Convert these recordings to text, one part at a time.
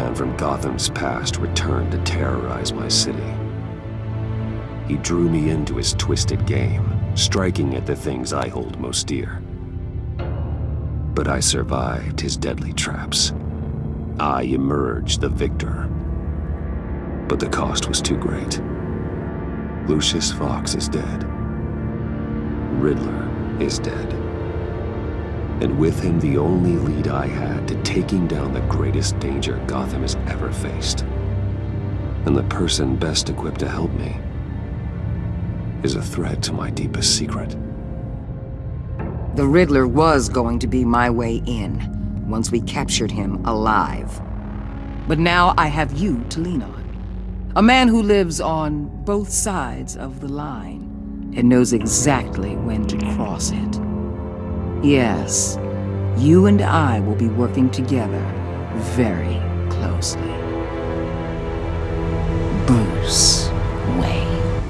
Madman from Gotham's past returned to terrorize my city. He drew me into his twisted game, striking at the things I hold most dear. But I survived his deadly traps. I emerged the victor. But the cost was too great. Lucius Fox is dead. Riddler is dead. And with him the only lead I had to taking down the greatest danger Gotham has ever faced. And the person best equipped to help me is a threat to my deepest secret. The Riddler was going to be my way in, once we captured him alive. But now I have you to lean on. A man who lives on both sides of the line and knows exactly when to cross it. Yes, you and I will be working together very closely. Bruce Wayne.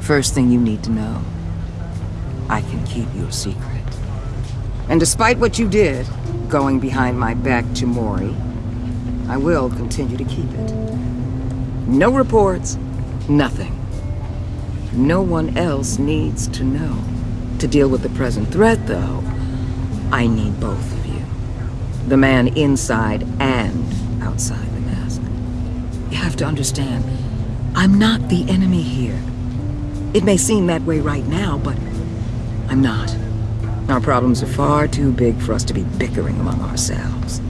First thing you need to know, I can keep your secret. And despite what you did, going behind my back to Mori, I will continue to keep it. No reports, nothing. No one else needs to know. To deal with the present threat, though, I need both of you. The man inside and outside the mask. You have to understand, I'm not the enemy here. It may seem that way right now, but I'm not. Our problems are far too big for us to be bickering among ourselves.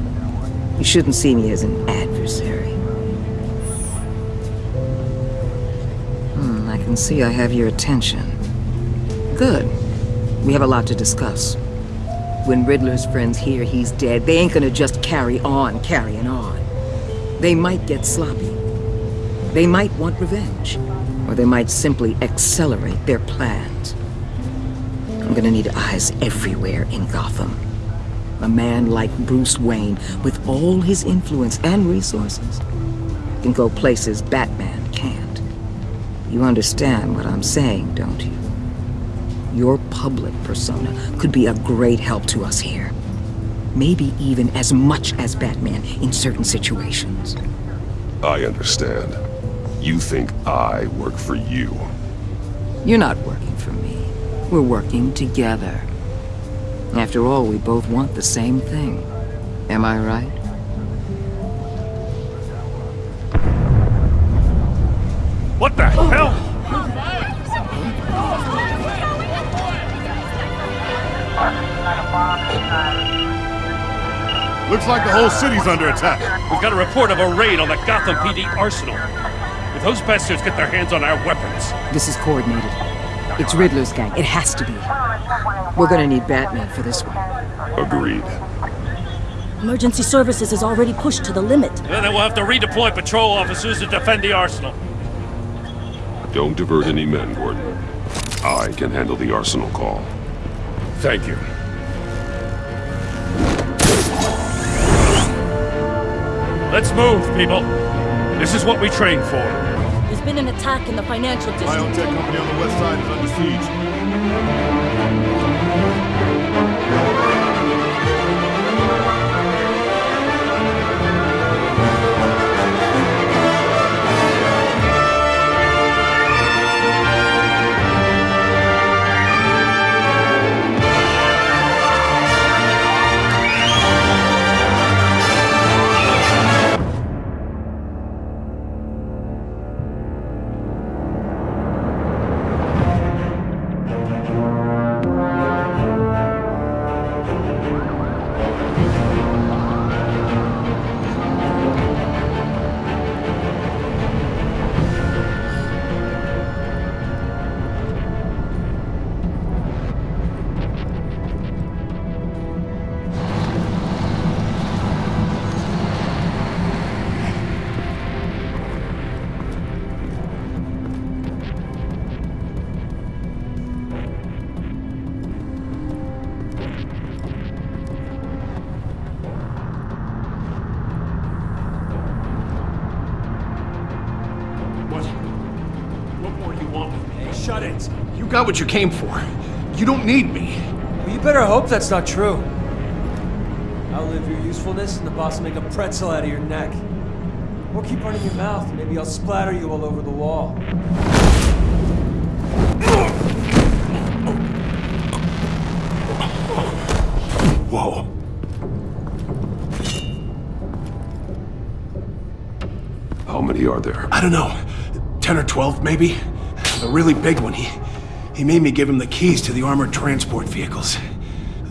You shouldn't see me as an adversary. Can see I have your attention. Good. We have a lot to discuss. When Riddler's friends hear he's dead, they ain't gonna just carry on carrying on. They might get sloppy. They might want revenge. Or they might simply accelerate their plans. I'm gonna need eyes everywhere in Gotham. A man like Bruce Wayne, with all his influence and resources, can go places Batman. You understand what I'm saying, don't you? Your public persona could be a great help to us here. Maybe even as much as Batman in certain situations. I understand. You think I work for you. You're not working for me. We're working together. After all, we both want the same thing. Am I right? What the hell? Looks like the whole city's under attack. We've got a report of a raid on the Gotham PD arsenal. If those bastards get their hands on our weapons... This is coordinated. It's Riddler's gang. It has to be. We're gonna need Batman for this one. Agreed. Emergency services is already pushed to the limit. Then we'll have to redeploy patrol officers to defend the arsenal. Don't divert any men, Gordon. I can handle the arsenal call. Thank you. Let's move, people. This is what we train for. There's been an attack in the financial district. Biotech company on the west side is under siege. Got what you came for. You don't need me. Well, you better hope that's not true. Outlive your usefulness, and the boss will make a pretzel out of your neck. Or keep running your mouth, and maybe I'll splatter you all over the wall. Whoa. How many are there? I don't know. 10 or 12, maybe? The really big one, he... He made me give him the keys to the armored transport vehicles.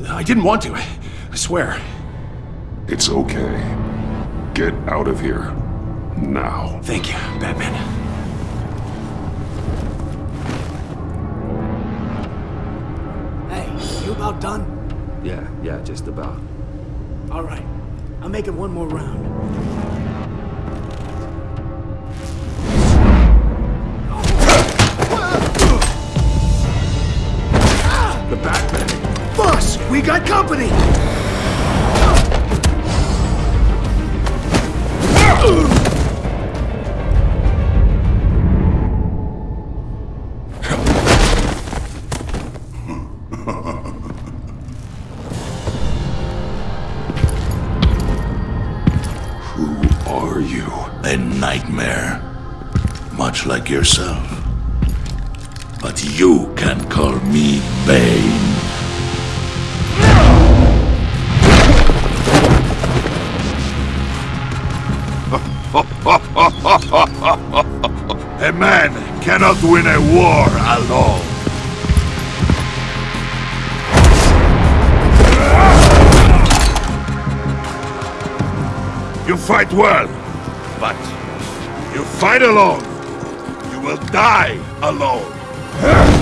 I didn't want to, I swear. It's okay. Get out of here. Now. Thank you, Batman. Hey, you about done? Yeah, yeah, just about. All right. I'm making one more round. Win a war alone. You fight well, but you fight alone. You will die alone.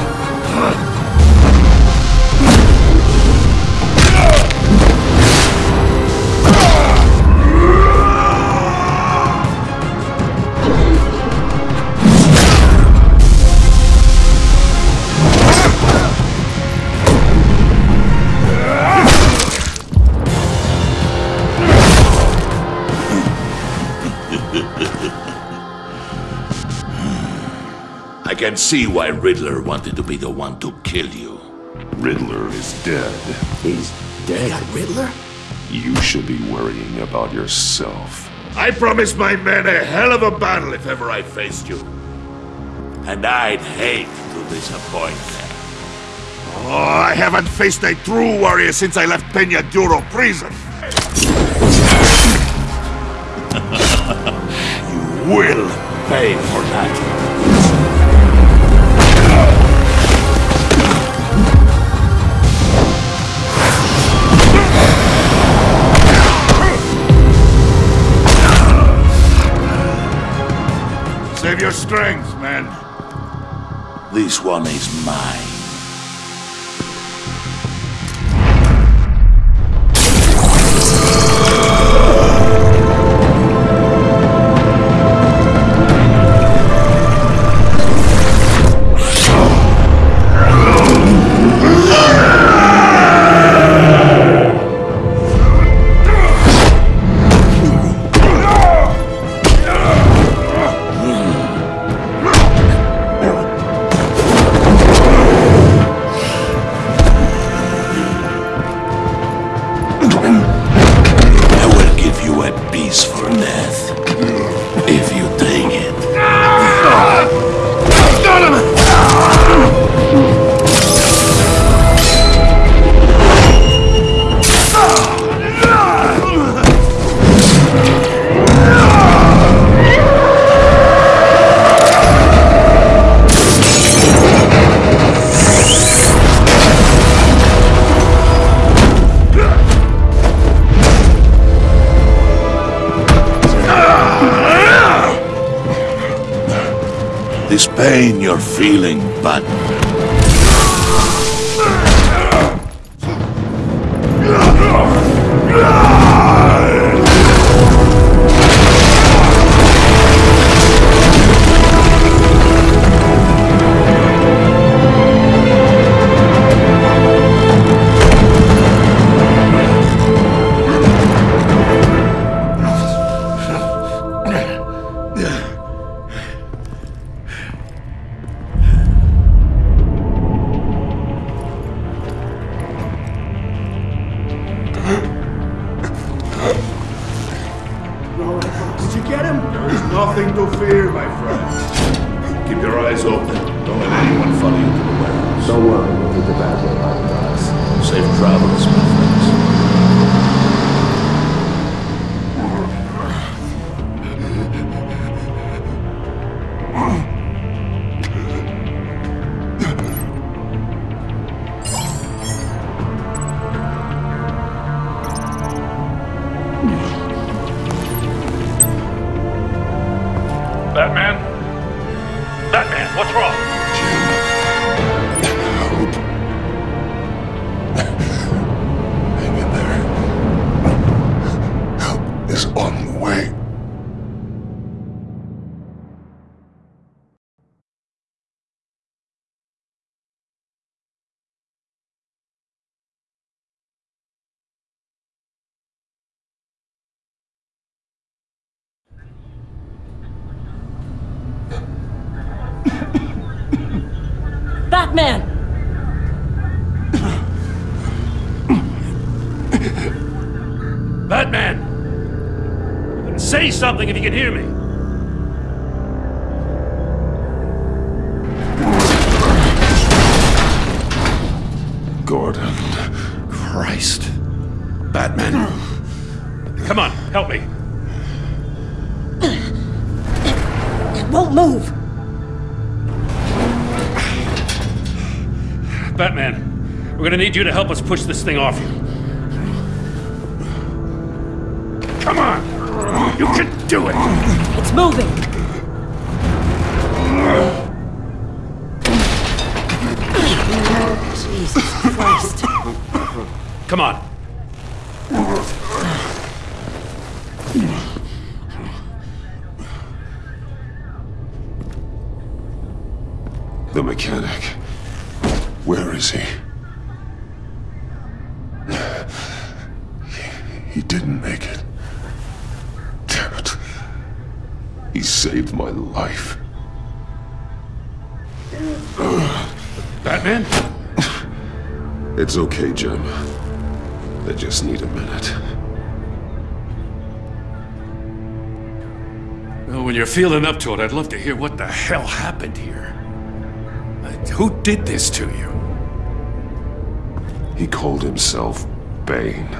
See why Riddler wanted to be the one to kill you. Riddler is dead. He's dead. Got Riddler? You should be worrying about yourself. I promised my men a hell of a battle if ever I faced you. And I'd hate to disappoint them. Oh, I haven't faced a true warrior since I left Peña Duro prison. you will pay for that. Strength, man. This one is mine. this pain you're feeling, but... something if you can hear me. Gordon. Christ. Batman. Come on, help me. It won't move! Batman, we're gonna need you to help us push this thing off you. Mechanic. Where is he? He didn't make it. Damn it. He saved my life. Batman? It's okay, Jim. I just need a minute. Well, when you're feeling up to it, I'd love to hear what the hell happened here. Who did this to you? He called himself Bane.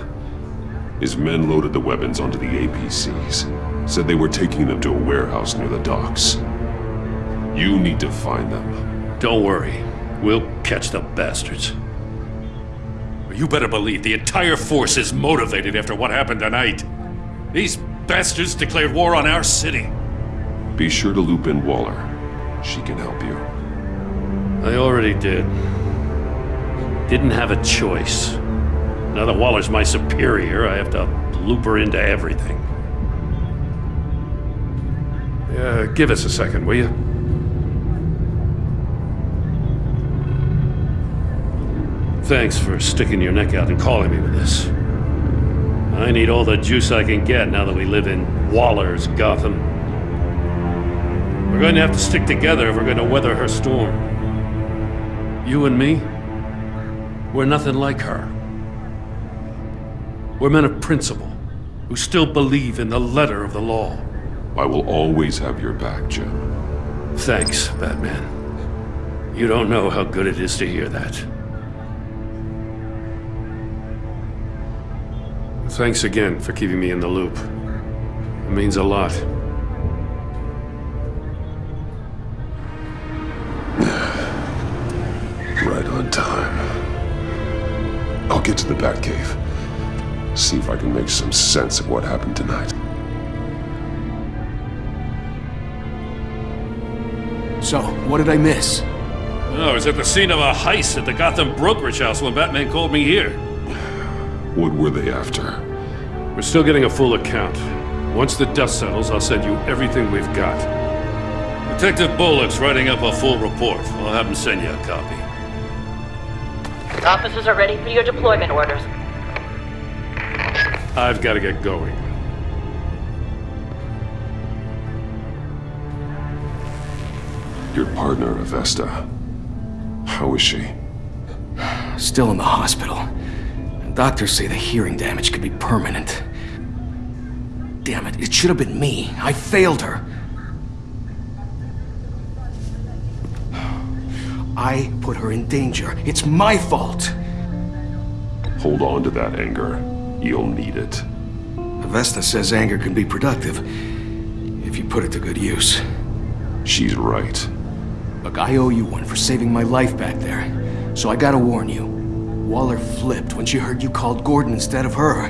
His men loaded the weapons onto the APCs. Said they were taking them to a warehouse near the docks. You need to find them. Don't worry. We'll catch the bastards. You better believe the entire force is motivated after what happened tonight. These bastards declared war on our city. Be sure to loop in Waller. She can help you. I already did. Didn't have a choice. Now that Waller's my superior, I have to loop her into everything. Uh, give us a second, will you? Thanks for sticking your neck out and calling me with this. I need all the juice I can get now that we live in Waller's Gotham. We're going to have to stick together if we're going to weather her storm. You and me, we're nothing like her. We're men of principle who still believe in the letter of the law. I will always have your back, Jim. Thanks, Batman. You don't know how good it is to hear that. Thanks again for keeping me in the loop. It means a lot. I'll get to the Batcave. See if I can make some sense of what happened tonight. So, what did I miss? Oh, I was at the scene of a heist at the Gotham brokerage house when Batman called me here. What were they after? We're still getting a full account. Once the dust settles, I'll send you everything we've got. Detective Bullock's writing up a full report. I'll have him send you a copy. Officers are ready for your deployment orders. I've got to get going. Your partner, Avesta. How is she? Still in the hospital. Doctors say the hearing damage could be permanent. Damn it, it should have been me. I failed her. I put her in danger. It's my fault. Hold on to that anger. You'll need it. Avesta says anger can be productive if you put it to good use. She's right. Look, I owe you one for saving my life back there. So I gotta warn you. Waller flipped when she heard you called Gordon instead of her.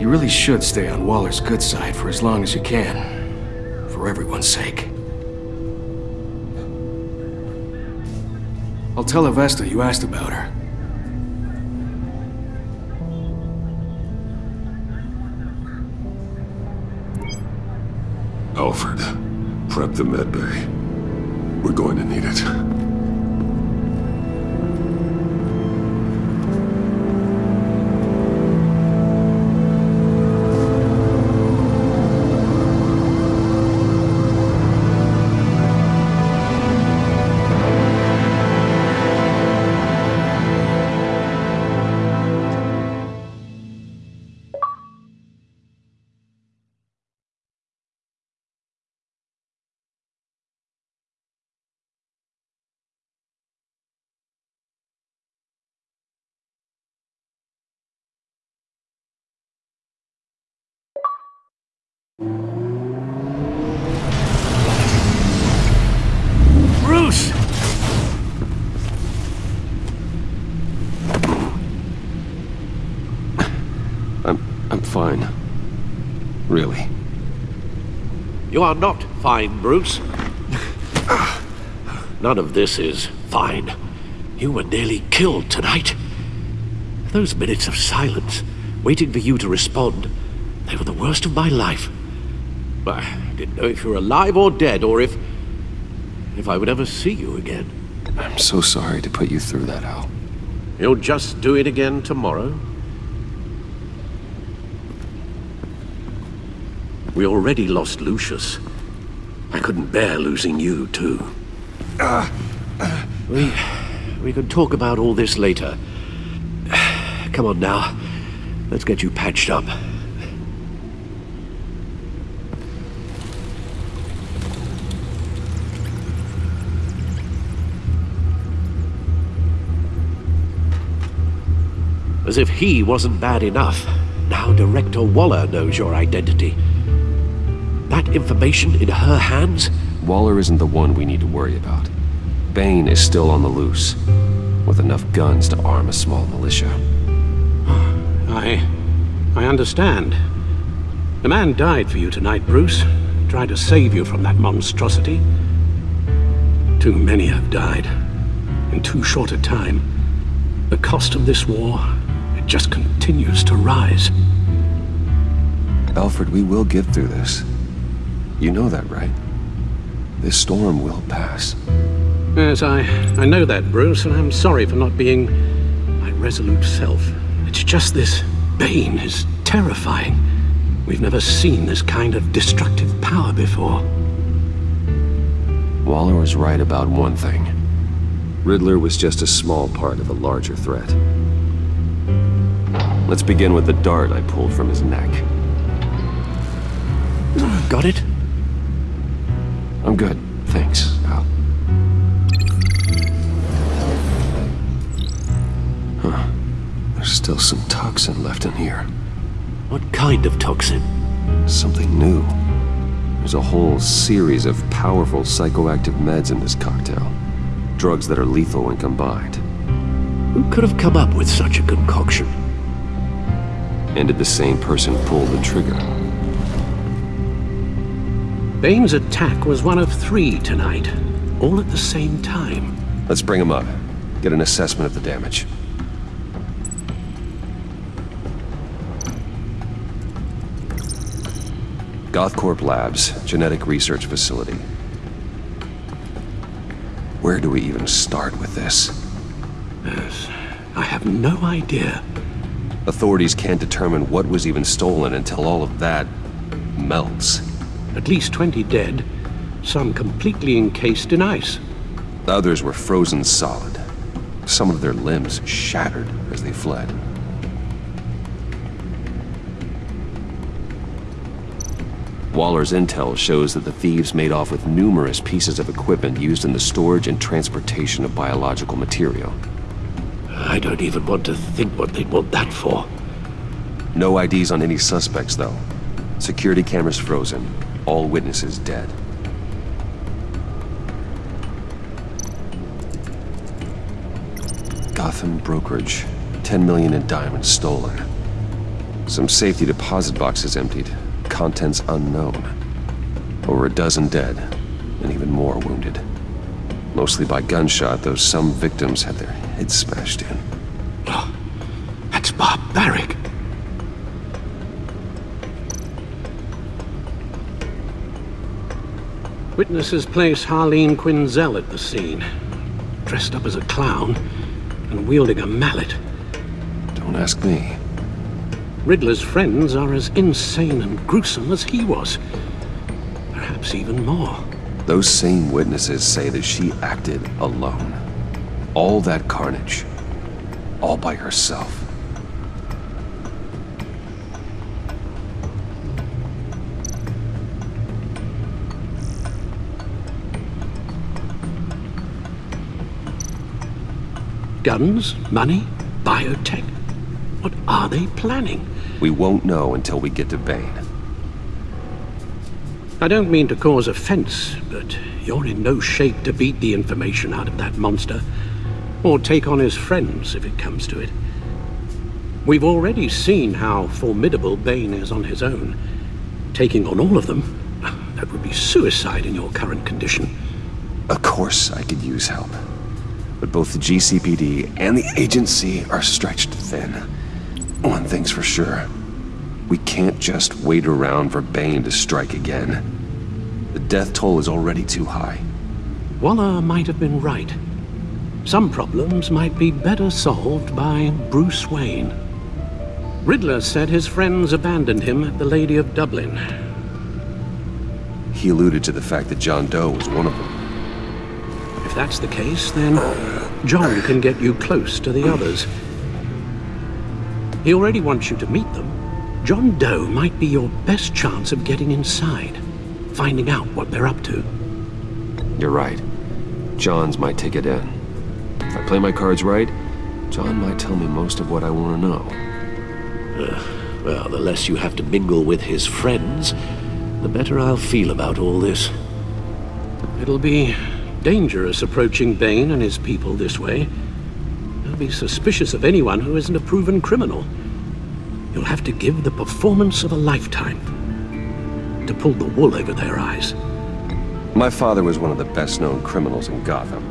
You really should stay on Waller's good side for as long as you can. For everyone's sake. I'll tell Avesta you asked about her. Alfred, prep the medbay. We're going to need it. You are not fine, Bruce. None of this is fine. You were nearly killed tonight. Those minutes of silence, waiting for you to respond, they were the worst of my life. I didn't know if you were alive or dead, or if... if I would ever see you again. I'm so sorry to put you through that, Al. You'll just do it again tomorrow? We already lost Lucius. I couldn't bear losing you, too. Uh, uh, we... we could talk about all this later. Come on now. Let's get you patched up. As if he wasn't bad enough. Now Director Waller knows your identity. That information in her hands? Waller isn't the one we need to worry about. Bane is still on the loose, with enough guns to arm a small militia. I... I understand. The man died for you tonight, Bruce. Tried to save you from that monstrosity. Too many have died. In too short a time. The cost of this war, it just continues to rise. Alfred, we will get through this. You know that, right? This storm will pass. Yes, I, I know that, Bruce, and I'm sorry for not being my resolute self. It's just this Bane is terrifying. We've never seen this kind of destructive power before. Waller was right about one thing. Riddler was just a small part of a larger threat. Let's begin with the dart I pulled from his neck. Got it? I'm good, thanks, Al. Huh. There's still some toxin left in here. What kind of toxin? Something new. There's a whole series of powerful psychoactive meds in this cocktail. Drugs that are lethal when combined. Who could have come up with such a concoction? And did the same person pull the trigger? Bane's attack was one of three tonight, all at the same time. Let's bring him up. Get an assessment of the damage. Gothcorp Labs, genetic research facility. Where do we even start with this? Yes, I have no idea. Authorities can't determine what was even stolen until all of that melts. At least 20 dead, some completely encased in ice. Others were frozen solid. Some of their limbs shattered as they fled. Waller's intel shows that the thieves made off with numerous pieces of equipment used in the storage and transportation of biological material. I don't even want to think what they'd want that for. No IDs on any suspects, though. Security cameras frozen. All witnesses dead. Gotham brokerage. 10 million in diamonds stolen. Some safety deposit boxes emptied. Contents unknown. Over a dozen dead, and even more wounded. Mostly by gunshot, though some victims had their heads smashed in. Oh, that's barbaric. Witnesses place Harleen Quinzel at the scene, dressed up as a clown and wielding a mallet. Don't ask me. Riddler's friends are as insane and gruesome as he was. Perhaps even more. Those same witnesses say that she acted alone. All that carnage. All by herself. Guns? Money? Biotech? What are they planning? We won't know until we get to Bane. I don't mean to cause offense, but you're in no shape to beat the information out of that monster. Or take on his friends, if it comes to it. We've already seen how formidable Bane is on his own. Taking on all of them, that would be suicide in your current condition. Of course I could use help. But both the GCPD and the agency are stretched thin. One thing's for sure. We can't just wait around for Bane to strike again. The death toll is already too high. Waller might have been right. Some problems might be better solved by Bruce Wayne. Riddler said his friends abandoned him at the Lady of Dublin. He alluded to the fact that John Doe was one of them. If that's the case, then John can get you close to the others. He already wants you to meet them. John Doe might be your best chance of getting inside, finding out what they're up to. You're right. John's my ticket in. If I play my cards right, John might tell me most of what I want to know. Uh, well, the less you have to mingle with his friends, the better I'll feel about all this. It'll be dangerous approaching Bane and his people this way. They'll be suspicious of anyone who isn't a proven criminal. You'll have to give the performance of a lifetime to pull the wool over their eyes. My father was one of the best-known criminals in Gotham.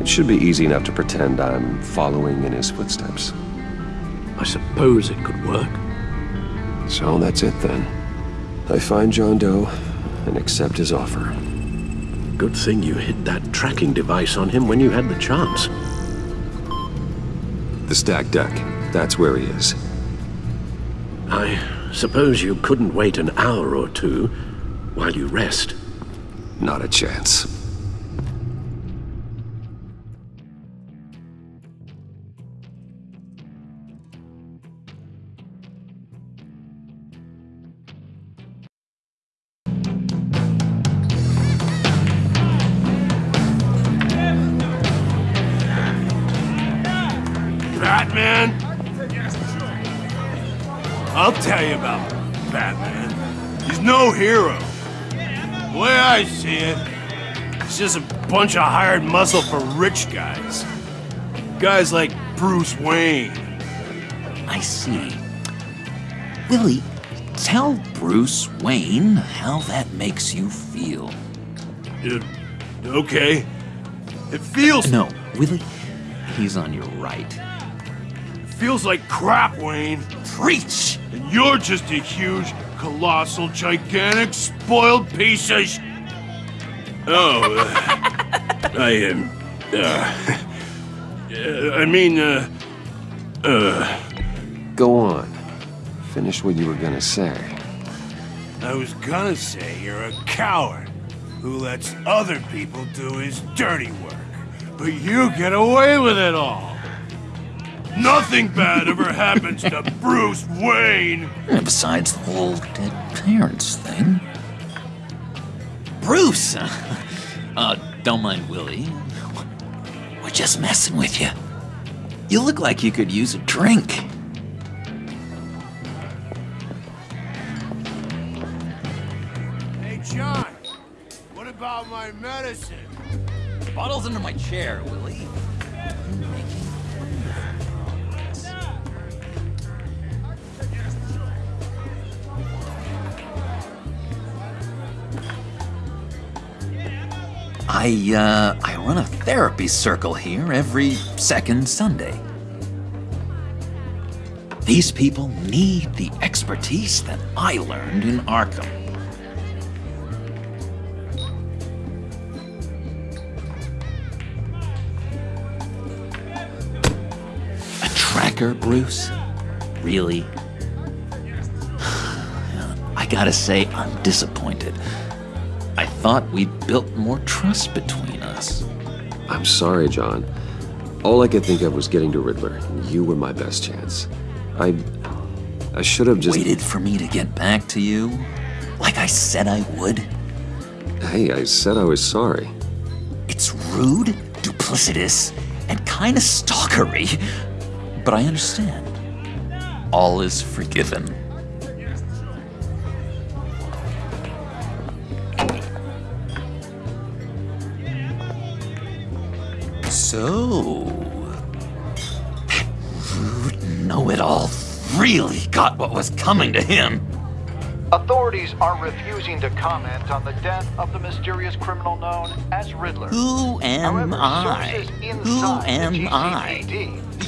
It should be easy enough to pretend I'm following in his footsteps. I suppose it could work. So that's it then. I find John Doe and accept his offer. Good thing you hid that tracking device on him when you had the chance. The stack deck. That's where he is. I suppose you couldn't wait an hour or two while you rest. Not a chance. Just a bunch of hired muscle for rich guys. Guys like Bruce Wayne. I see. Willie, tell Bruce Wayne how that makes you feel. Uh, okay. It feels... No, Willie, he's on your right. It Feels like crap, Wayne. Preach! And you're just a huge, colossal, gigantic, spoiled piece of sh- Oh, uh, I am. Uh, uh, I mean, uh. Uh. Go on. Finish what you were gonna say. I was gonna say you're a coward who lets other people do his dirty work. But you get away with it all. Nothing bad ever happens to Bruce Wayne. And besides the whole dead parents thing, Bruce! uh, don't mind Willie. We're just messing with you. You look like you could use a drink. Hey, John. What about my medicine? The bottle's under my chair, Willie. I, uh, I run a therapy circle here every second Sunday. These people need the expertise that I learned in Arkham. A tracker, Bruce? Really? I gotta say, I'm disappointed. I thought we'd built more trust between us. I'm sorry, John. All I could think of was getting to Riddler, you were my best chance. I... I should have just... Waited for me to get back to you? Like I said I would? Hey, I said I was sorry. It's rude, duplicitous, and kinda stalkery. But I understand. All is forgiven. Really got what was coming to him. Authorities are refusing to comment on the death of the mysterious criminal known as Riddler. Who am However, I? Who am I?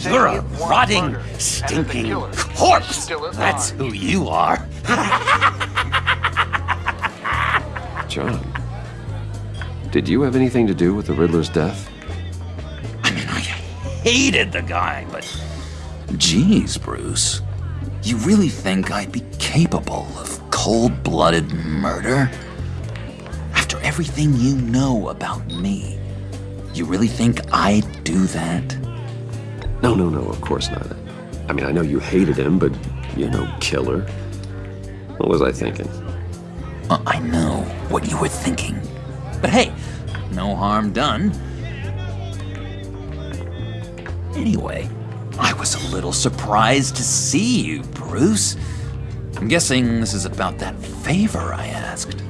You're a rotting, murder, and that the stinking corpse. still That's who you are. John. Did you have anything to do with the Riddler's death? I mean, I hated the guy, but. Geez, Bruce. You really think I'd be capable of cold blooded murder? After everything you know about me, you really think I'd do that? No, no, no, of course not. I mean, I know you hated him, but you're no killer. What was I thinking? Uh, I know what you were thinking. But hey, no harm done. Anyway, I was a little surprised to see you, Bruce. I'm guessing this is about that favor I asked.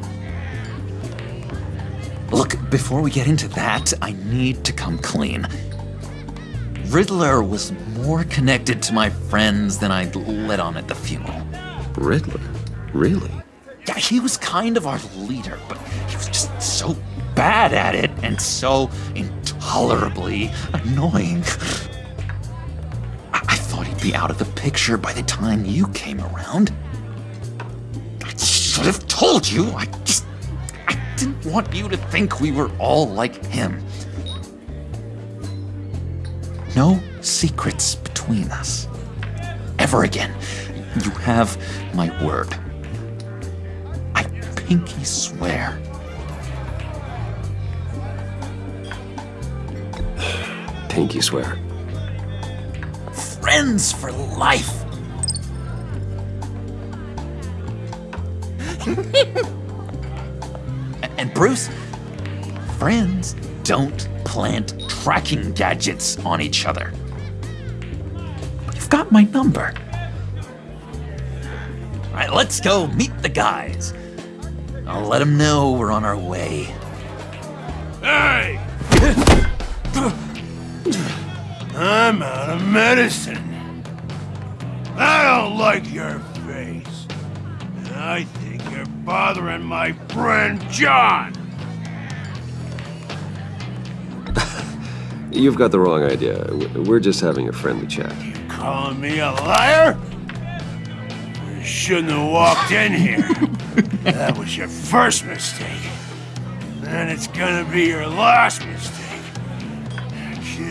Look, before we get into that, I need to come clean. Riddler was more connected to my friends than I'd let on at the funeral. Riddler? Really? Yeah, he was kind of our leader, but he was just so bad at it and so intolerably annoying. be out of the picture by the time you came around. I should have told you. I just. I didn't want you to think we were all like him. No secrets between us. Ever again. You have my word. I pinky swear. Pinky swear. Friends for life. and Bruce, friends don't plant tracking gadgets on each other. You've got my number. All right, let's go meet the guys. I'll let them know we're on our way. Hey! I'm out of medicine. I don't like your face. And I think you're bothering my friend John. You've got the wrong idea. We're just having a friendly chat. You calling me a liar? You shouldn't have walked in here. that was your first mistake. And it's gonna be your last mistake.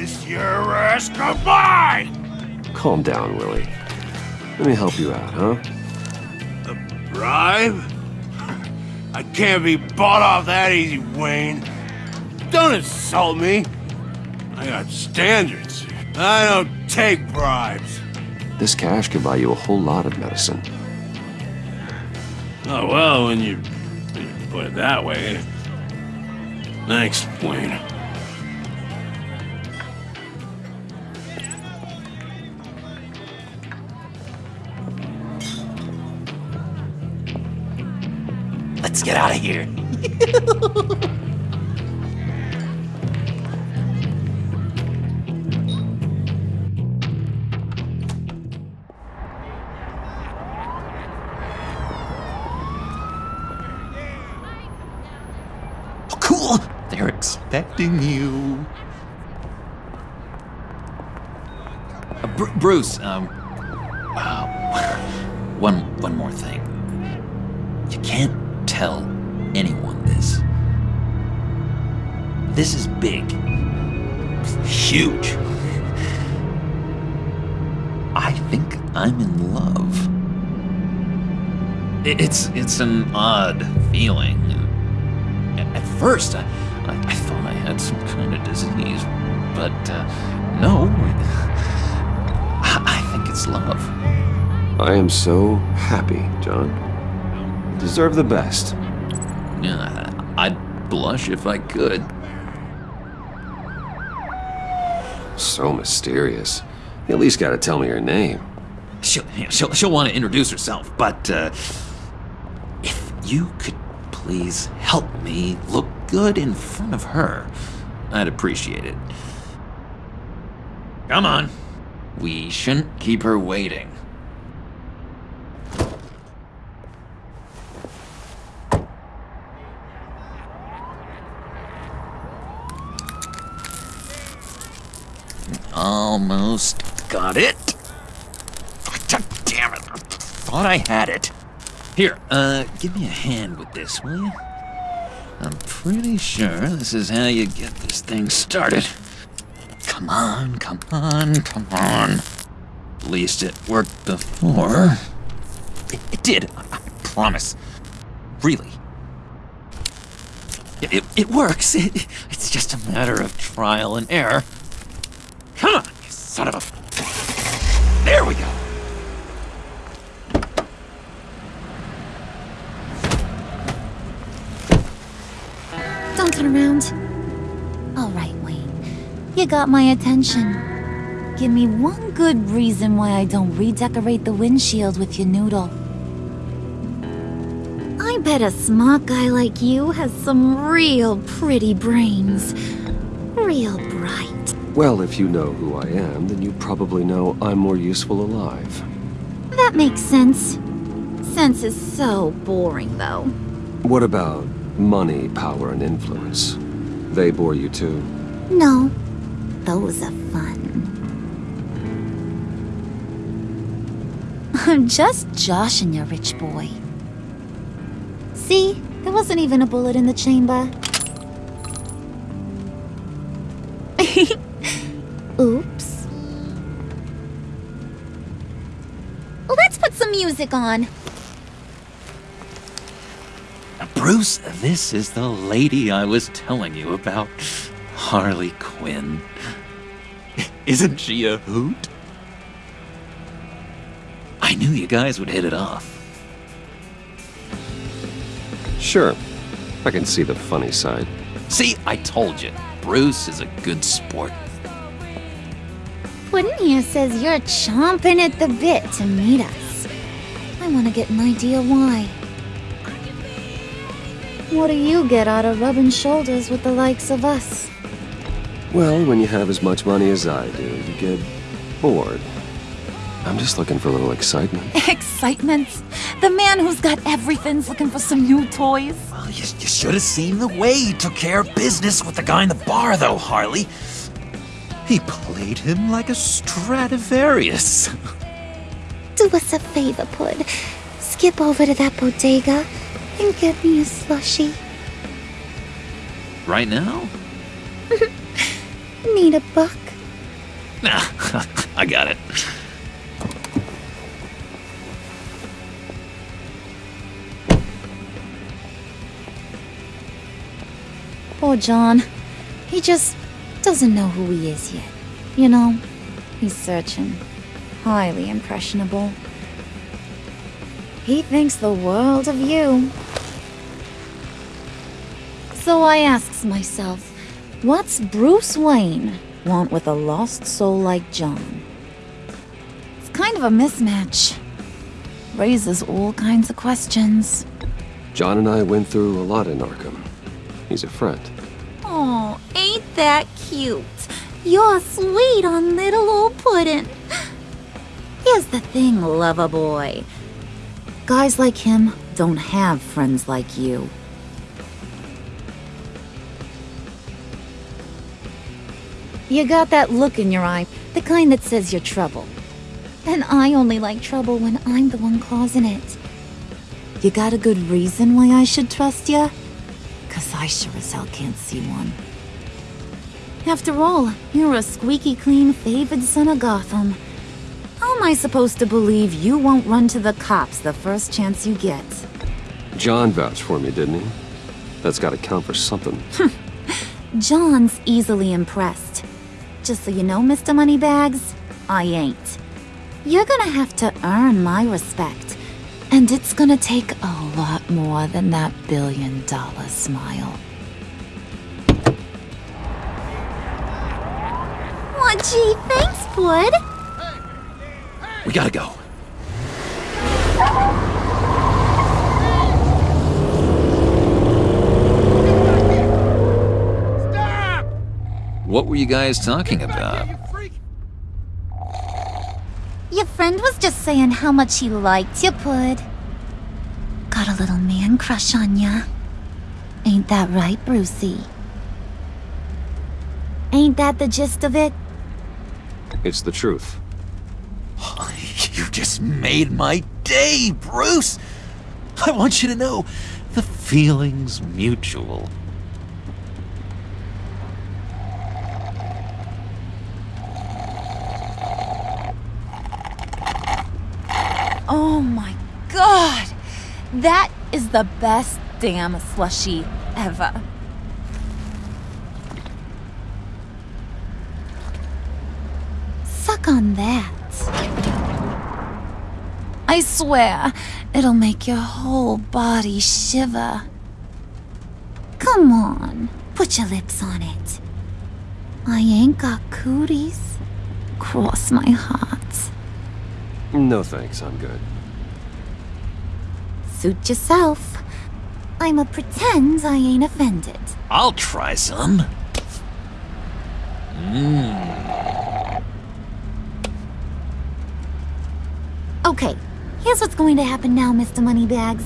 Kiss your ass goodbye! Calm down, Willie. Let me help you out, huh? A bribe? I can't be bought off that easy, Wayne. Don't insult me. I got standards. I don't take bribes. This cash can buy you a whole lot of medicine. Oh, well, when you, when you put it that way. Thanks, Wayne. Let's get out of here. Oh, cool! They're expecting you. Uh, Bru- Bruce, um, uh, one one more thing. Tell anyone this. This is big. Huge. I think I'm in love. It's it's an odd feeling. At first, I, I, I thought I had some kind of disease, but uh, no. I, I think it's love. I am so happy, John. Deserve the best. Yeah, I'd blush if I could. So mysterious. You at least gotta tell me her name. She'll, she'll, she'll want to introduce herself, but uh, if you could please help me look good in front of her, I'd appreciate it. Come on. We shouldn't keep her waiting. Almost got it. God damn it. Thought I had it. Here, uh, give me a hand with this, will you? I'm pretty sure this is how you get this thing started. Come on, come on, come on. At least it worked before. It, it did, I, I promise. Really. It, it, it works. It, it's just a matter of trial and error. Son of a. There we go. Don't turn around. All right, Wayne. You got my attention. Give me one good reason why I don't redecorate the windshield with your noodle. I bet a smart guy like you has some real pretty brains. Real. Well, if you know who I am, then you probably know I'm more useful alive. That makes sense. Sense is so boring, though. What about money, power, and influence? They bore you too. No, those are fun. I'm just joshing you, rich boy. See, there wasn't even a bullet in the chamber. Music on. Bruce, this is the lady I was telling you about. Harley Quinn. Isn't she a hoot? I knew you guys would hit it off. Sure. I can see the funny side. See, I told you. Bruce is a good sport. Puddin here says you're chomping at the bit to meet us. I want to get an idea why. What do you get out of rubbing shoulders with the likes of us? Well, when you have as much money as I do, you get bored. I'm just looking for a little excitement. Excitement? The man who's got everything's looking for some new toys. Well, you, you should have seen the way he took care of business with the guy in the bar, though, Harley. He played him like a Stradivarius. Do us a favor, Pud. Skip over to that bodega and get me a slushie. Right now? Need a buck? Nah, I got it. Poor John. He just doesn't know who he is yet. You know, he's searching. Highly impressionable. He thinks the world of you. So I asks myself, what's Bruce Wayne want with a lost soul like John? It's kind of a mismatch. Raises all kinds of questions. John and I went through a lot in Arkham. He's a friend. Oh, ain't that cute? You're sweet on little old puddin'. Here's the thing, lover boy. Guys like him don't have friends like you. You got that look in your eye, the kind that says you're trouble. And I only like trouble when I'm the one causing it. You got a good reason why I should trust you? Cause I sure as hell can't see one. After all, you're a squeaky clean favored son of Gotham. How am I supposed to believe you won't run to the cops the first chance you get? John vouched for me, didn't he? That's gotta count for something. Hmm. John's easily impressed. Just so you know, Mr. Moneybags, I ain't. You're gonna have to earn my respect. And it's gonna take a lot more than that billion dollar smile. Aw, gee, thanks, Bud. We gotta go. Stop! What were you guys talking about? Your friend was just saying how much he liked you, Pud. Got a little man crush on ya. Ain't that right, Brucey? Ain't that the gist of it? It's the truth. You just made my day, Bruce! I want you to know the feeling's mutual. Oh my god! That is the best damn slushy ever. Suck on that. I swear, it'll make your whole body shiver. Come on, put your lips on it. I ain't got cooties. Cross my heart. No thanks, I'm good. Suit yourself. I'ma pretend I ain't offended. I'll try some. Mmm. Okay, here's what's going to happen now, Mr. Moneybags.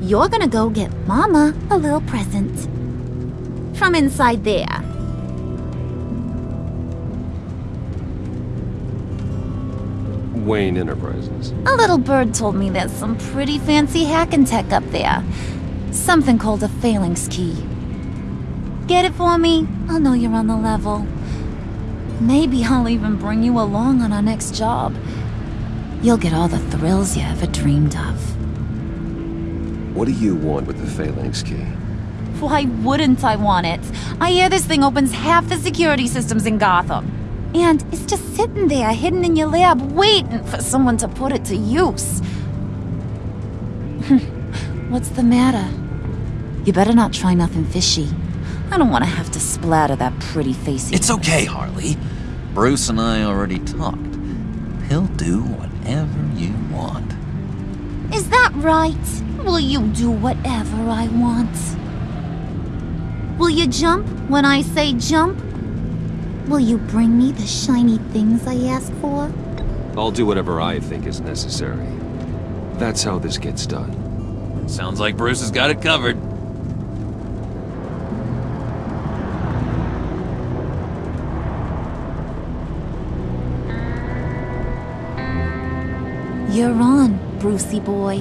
You're gonna go get Mama a little present. From inside there. Wayne Enterprises. A little bird told me there's some pretty fancy hacking tech up there. Something called a phalanx key. Get it for me? I'll know you're on the level. Maybe I'll even bring you along on our next job. You'll get all the thrills you ever dreamed of. What do you want with the phalanx key? Why wouldn't I want it? I hear this thing opens half the security systems in Gotham. And it's just sitting there, hidden in your lab, waiting for someone to put it to use. What's the matter? You better not try nothing fishy. I don't want to have to splatter that pretty face. It's okay, Harley. Bruce and I already talked. He'll do whatever you want. Is that right? Will you do whatever I want? Will you jump when I say jump? Will you bring me the shiny things I ask for? I'll do whatever I think is necessary. That's how this gets done. Sounds like Bruce has got it covered. Brucey boy.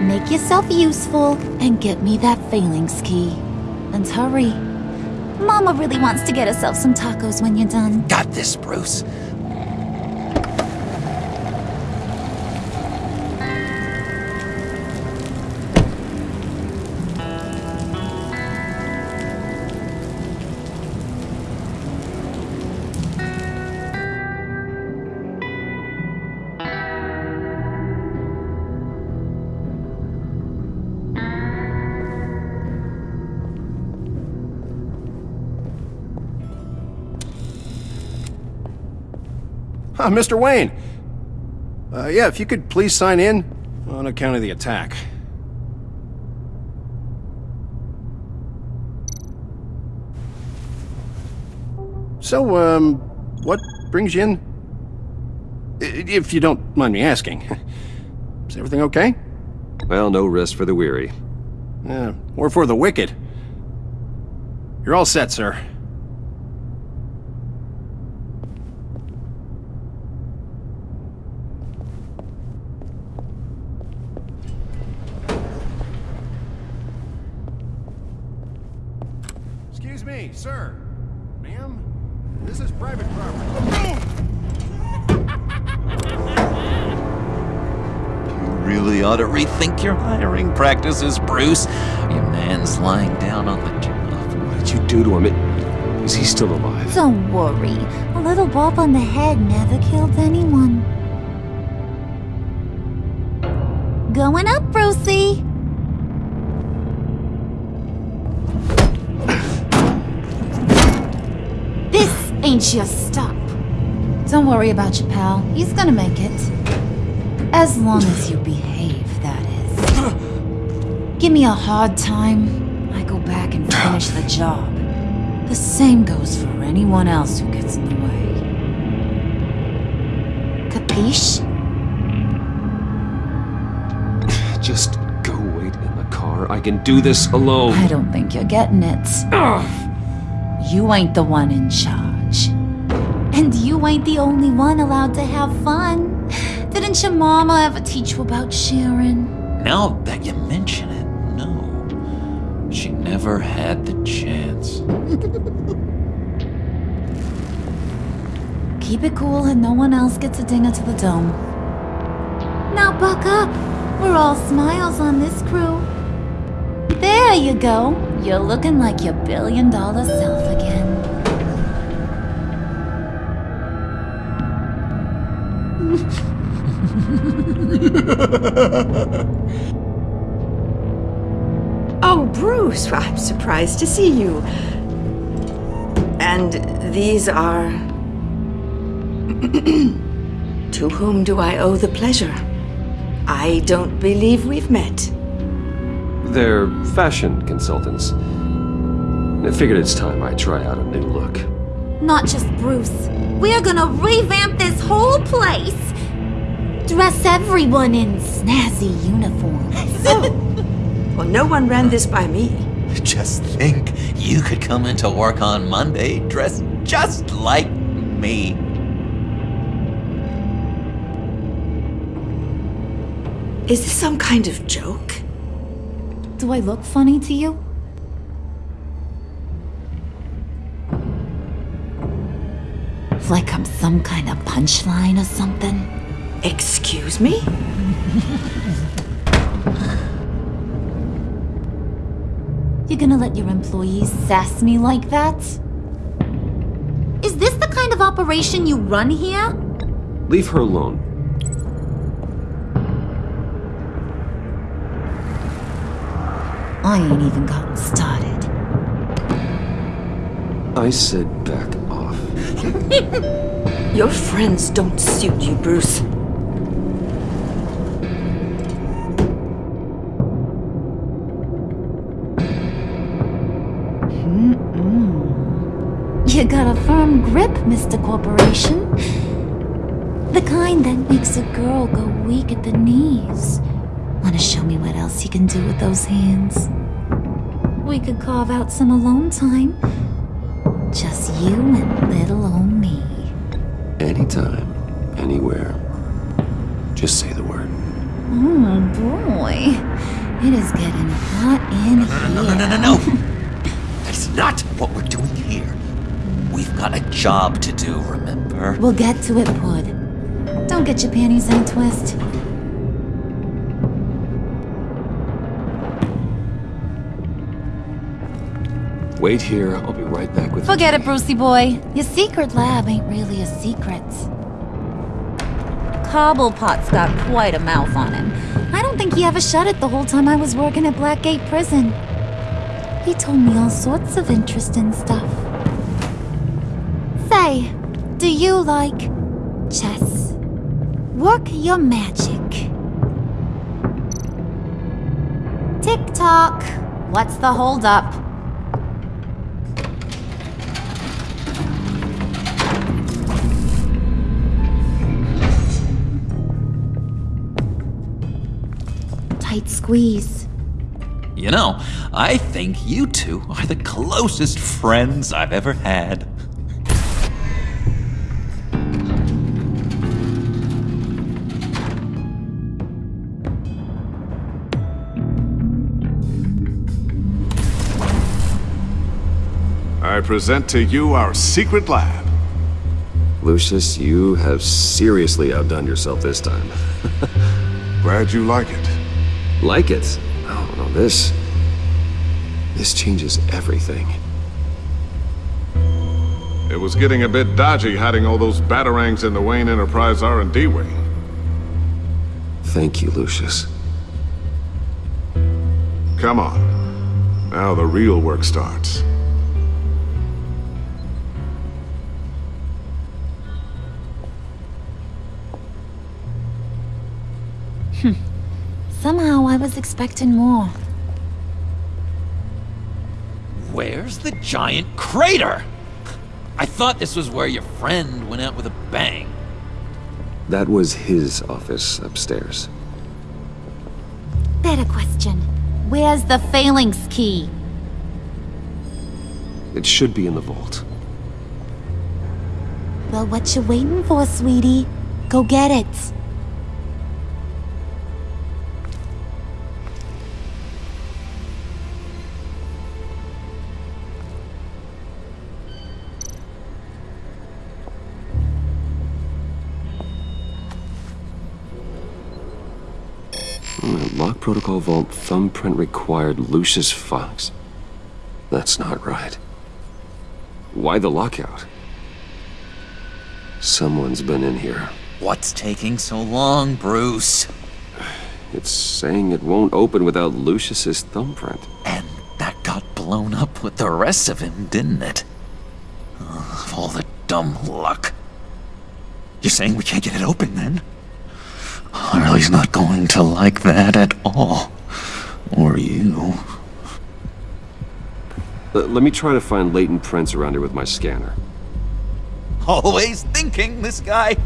Make yourself useful and get me that phalanx key. And hurry. Mama really wants to get herself some tacos when you're done. Got this, Bruce. Ah, Mr. Wayne. Uh, yeah, if you could please sign in on account of the attack. So, um, what brings you in? If you don't mind me asking. Is everything okay? Well, no rest for the weary. Yeah, or for the wicked. You're all set, sir. To your hiring practices, Bruce. Your man's lying down on the job. What did you do to him? It, is he still alive? Don't worry. A little bump on the head never killed anyone. Going up, Brucey. This ain't your stop. Don't worry about your pal. He's gonna make it. As long as you behave, that is. Give me a hard time, I go back and finish the job. The same goes for anyone else who gets in the way. Capiche? Just go wait in the car. I can do this alone. I don't think you're getting it. You ain't the one in charge. And you ain't the only one allowed to have fun. Didn't your mama ever teach you about sharing? Now that you mention it, no. She never had the chance. Keep it cool and no one else gets a dinger to the dome. Now buck up. We're all smiles on this crew. There you go. You're looking like your billion dollar self again. Bruce, I'm surprised to see you. And these are. to whom do I owe the pleasure? I don't believe we've met. They're fashion consultants. I figured it's time I try out a new look. Not just Bruce. We're gonna revamp this whole place. Dress everyone in snazzy uniforms. Well, no one ran this by me. Just think, you could come into work on Monday dressed just like me. Is this some kind of joke? Do I look funny to you? Like I'm some kind of punchline or something? Excuse me? You gonna let your employees sass me like that? Is this the kind of operation you run here? Leave her alone. I ain't even gotten started. I said back off. Your friends don't suit you, Bruce. You got a firm grip, Mr. Corporation. The kind that makes a girl go weak at the knees. Wanna show me what else you can do with those hands? We could carve out some alone time. Just you and little old me. Anytime, anywhere. Just say the word. Oh boy. It is getting hot in here. No, no, no, no, no! That's not what we're doing here. We've got a job to do, remember? We'll get to it, Pud. Don't get your panties in a twist. Wait here, I'll be right back with you. Forget it, Brucey boy. Your secret lab ain't really a secret. Cobblepot's got quite a mouth on him. I don't think he ever shut it the whole time I was working at Blackgate Prison. He told me all sorts of interesting stuff. Say, do you like chess. Work your magic. Tick tock. What's the holdup? Tight squeeze. You know, I think you two are the closest friends I've ever had. I present to you our secret lab. Lucius, you have seriously outdone yourself this time. Glad you like it. Like it? Oh, no, this... This changes everything. It was getting a bit dodgy hiding all those batarangs in the Wayne Enterprise R&D wing. Thank you, Lucius. Come on. Now the real work starts. Was expecting more. Where's the giant crater? I thought this was where your friend went out with a bang. That was his office upstairs. Better question. Where's the phalanx key? It should be in the vault. Well, what you waiting for, sweetie? Go get it. Protocol vault thumbprint required Lucius Fox. That's not right. Why the lockout? Someone's been in here. What's taking so long, Bruce? It's saying it won't open without Lucius's thumbprint. And that got blown up with the rest of him, didn't it? Ugh, all the dumb luck. You're saying we can't get it open then? Harley's not going to like that at all. Or you. Uh, let me try to find latent prints around here with my scanner. Always thinking, this guy.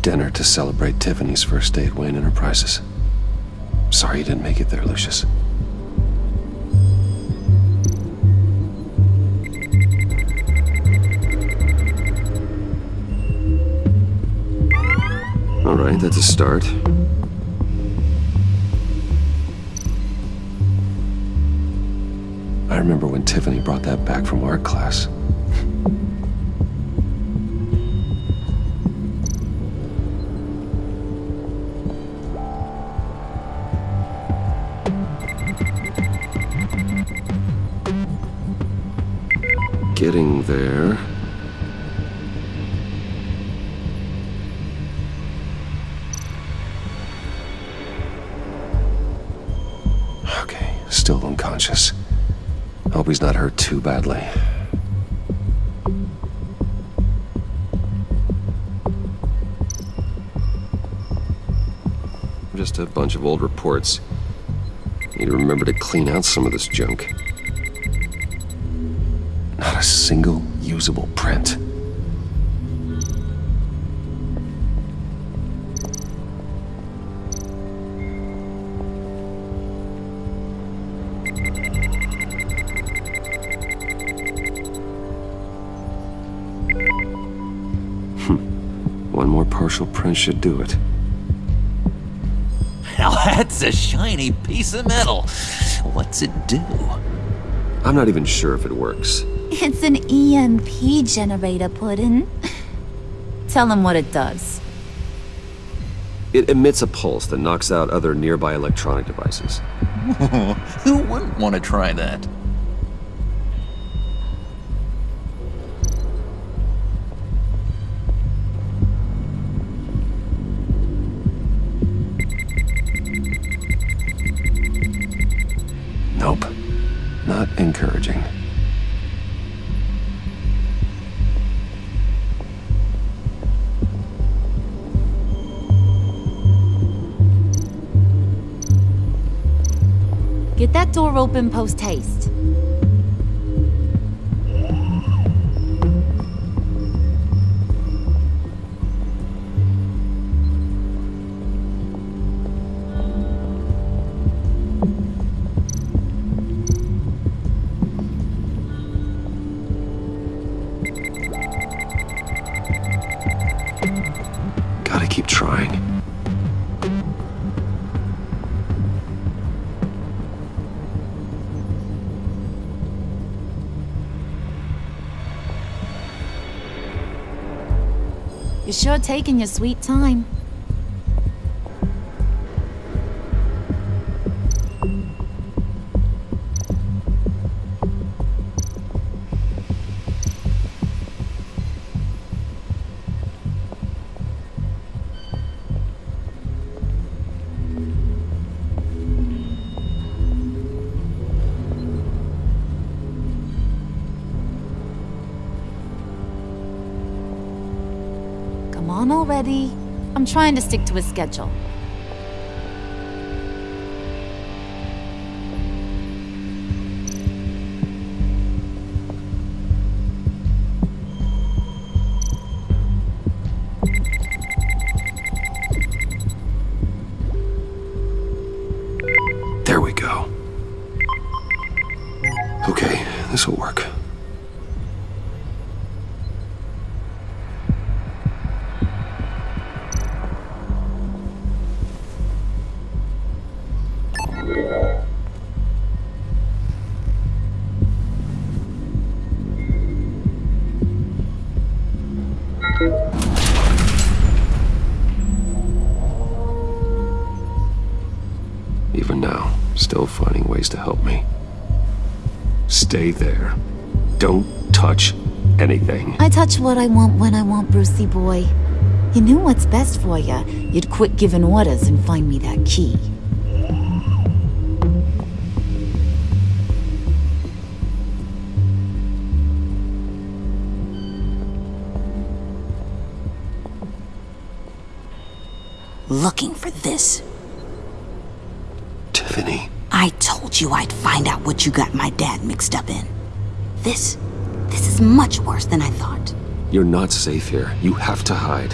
Dinner to celebrate Tiffany's first day at Wayne Enterprises. Sorry you didn't make it there, Lucius. All right, that's a start. I remember when Tiffany brought that back from art class. There. Okay, still unconscious. Hope he's not hurt too badly. Just a bunch of old reports. Need to remember to clean out some of this junk. Single usable print. Hmm. One more partial print should do it. Now that's a shiny piece of metal. What's it do? I'm not even sure if it works. It's an EMP generator, Puddin'. Tell him what it does. It emits a pulse that knocks out other nearby electronic devices. Who wouldn't want to try that? That door post haste. Gotta keep trying. Sure taking your sweet time. Trying to stick to a schedule. Touch what I want when I want, Brucey boy. You knew what's best for you. You'd quit giving orders and find me that key. Looking for this. Tiffany. I told you I'd find out what you got my dad mixed up in. This. This is much worse than I thought. You're not safe here. You have to hide.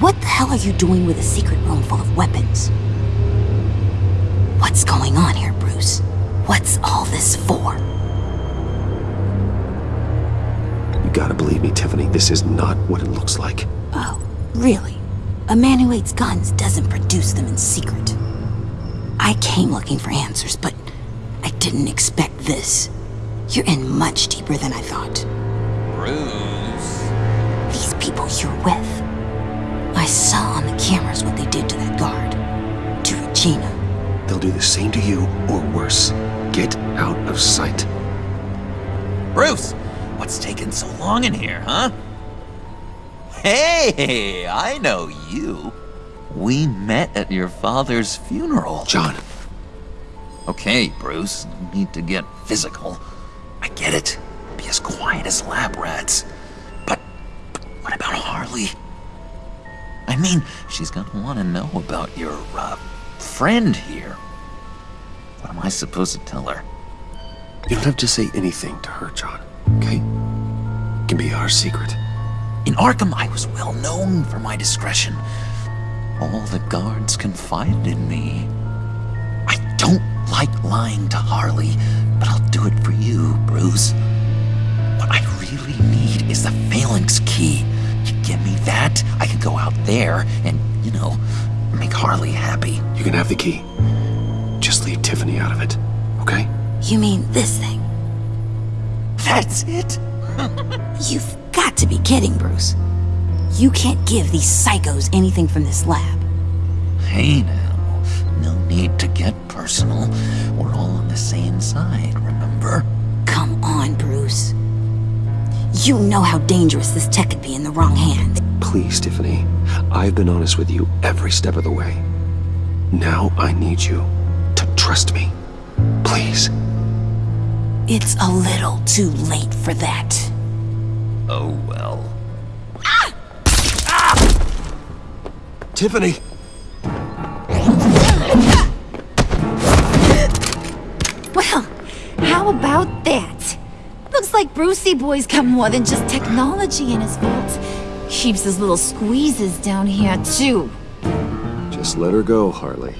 What the hell are you doing with a secret room full of weapons? What's going on here, Bruce? What's all this for? You gotta believe me, Tiffany. This is not what it looks like. Oh, really? A man who hates guns doesn't produce them in secret. I came looking for answers, but I didn't expect this. You're in much deeper than I thought. Bruce. These people you're with. I saw on the cameras what they did to that guard. To Regina. They'll do the same to you, or worse. Get out of sight. Bruce, what's taking so long in here, huh? Hey, I know you. We met at your father's funeral. John. Okay, Bruce, need to get physical. I get it. Be as quiet as lab rats. But, but what about Harley? I mean, she's gonna want to know about your, uh, friend here. What am I supposed to tell her? You don't have to say anything to her, John. Okay? It can be our secret. In Arkham, I was well known for my discretion. All the guards confided in me. I don't like lying to Harley, but I'll do it for you, Bruce. What I really need is the phalanx key. You give me that, I can go out there and, you know, make Harley happy. You can have the key. Just leave Tiffany out of it, okay? You mean this thing? That's it? You've got to be kidding, Bruce. You can't give these psychos anything from this lab. Hey now, no need to get personal. We're all on the same side, remember? You know how dangerous this tech could be in the wrong hands. Please, Tiffany. I've been honest with you every step of the way. Now I need you to trust me. Please. It's a little too late for that. Oh well. Ah! Ah! Tiffany! Well, how about that? Like Brucey Boy's got more than just technology in his vault. Keeps his little squeezes down here, too. Just let her go, Harley.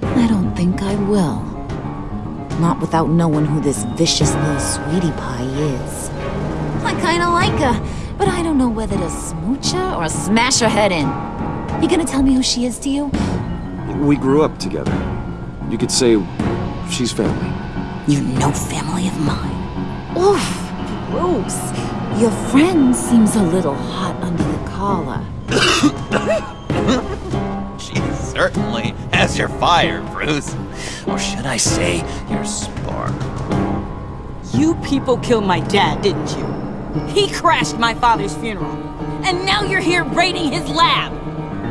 I don't think I will. Not without knowing who this vicious little sweetie pie is. I kinda like her, but I don't know whether to smooch her or smash her head in. You gonna tell me who she is to you? We grew up together. You could say she's family. You're no family of mine. Oof, gross. Your friend seems a little hot under the collar. She certainly has your fire, Bruce. Or should I say, your spark. You people killed my dad, didn't you? He crashed my father's funeral. And now you're here raiding his lab.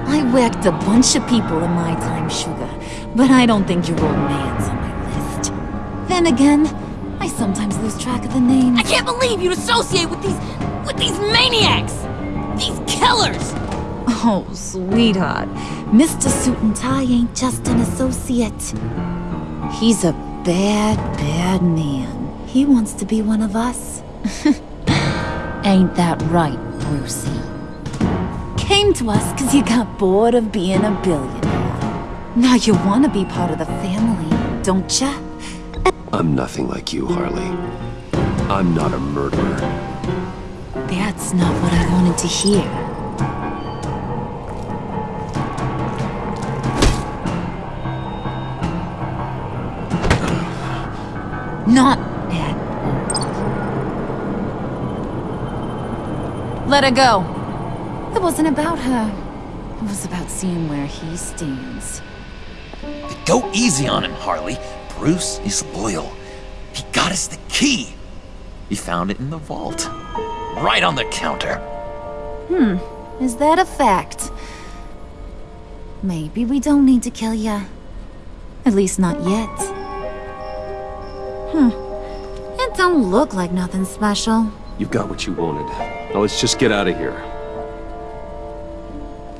I whacked a bunch of people in my time, Sugar, but I don't think your old man's on my list. Then again, I sometimes lose track of the names. I can't believe you'd associate with these... with these maniacs! These killers! Oh, sweetheart. Mr. Suit and Tie ain't just an associate. He's a bad, bad man. He wants to be one of us. ain't that right, Brucey? Came to us because you got bored of being a billionaire. Now you want to be part of the family, don't ya? I'm nothing like you, Harley. I'm not a murderer. That's not what I wanted to hear. Not at all. Let her go. It wasn't about her. It was about seeing where he stands. Go easy on him, Harley. Bruce is loyal. He got us the key. He found it in the vault. Right on the counter. Hmm, is that a fact? Maybe we don't need to kill ya. At least not yet. Hmm, it don't look like nothing special. You've got what you wanted. Now let's just get out of here.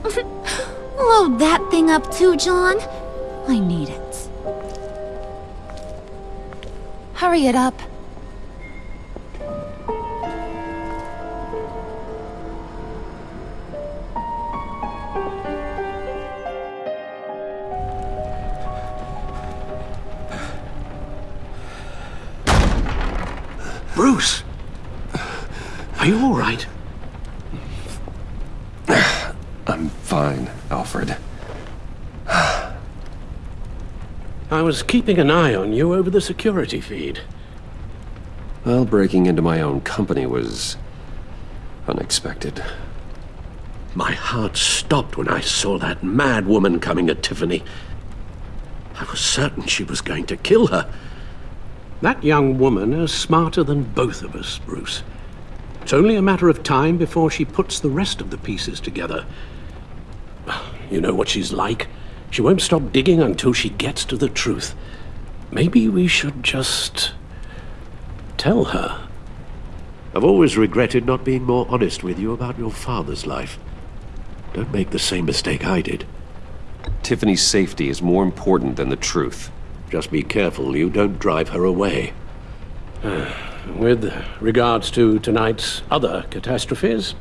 Load that thing up too, John. I need it. Hurry it up. Was keeping an eye on you over the security feed. Well, breaking into my own company was unexpected. My heart stopped when I saw that mad woman coming at Tiffany. I was certain she was going to kill her. That young woman is smarter than both of us, Bruce. It's only a matter of time before she puts the rest of the pieces together. You know what she's like. She won't stop digging until she gets to the truth. Maybe we should just... tell her. I've always regretted not being more honest with you about your father's life. Don't make the same mistake I did. Tiffany's safety is more important than the truth. Just be careful you don't drive her away. With regards to tonight's other catastrophes?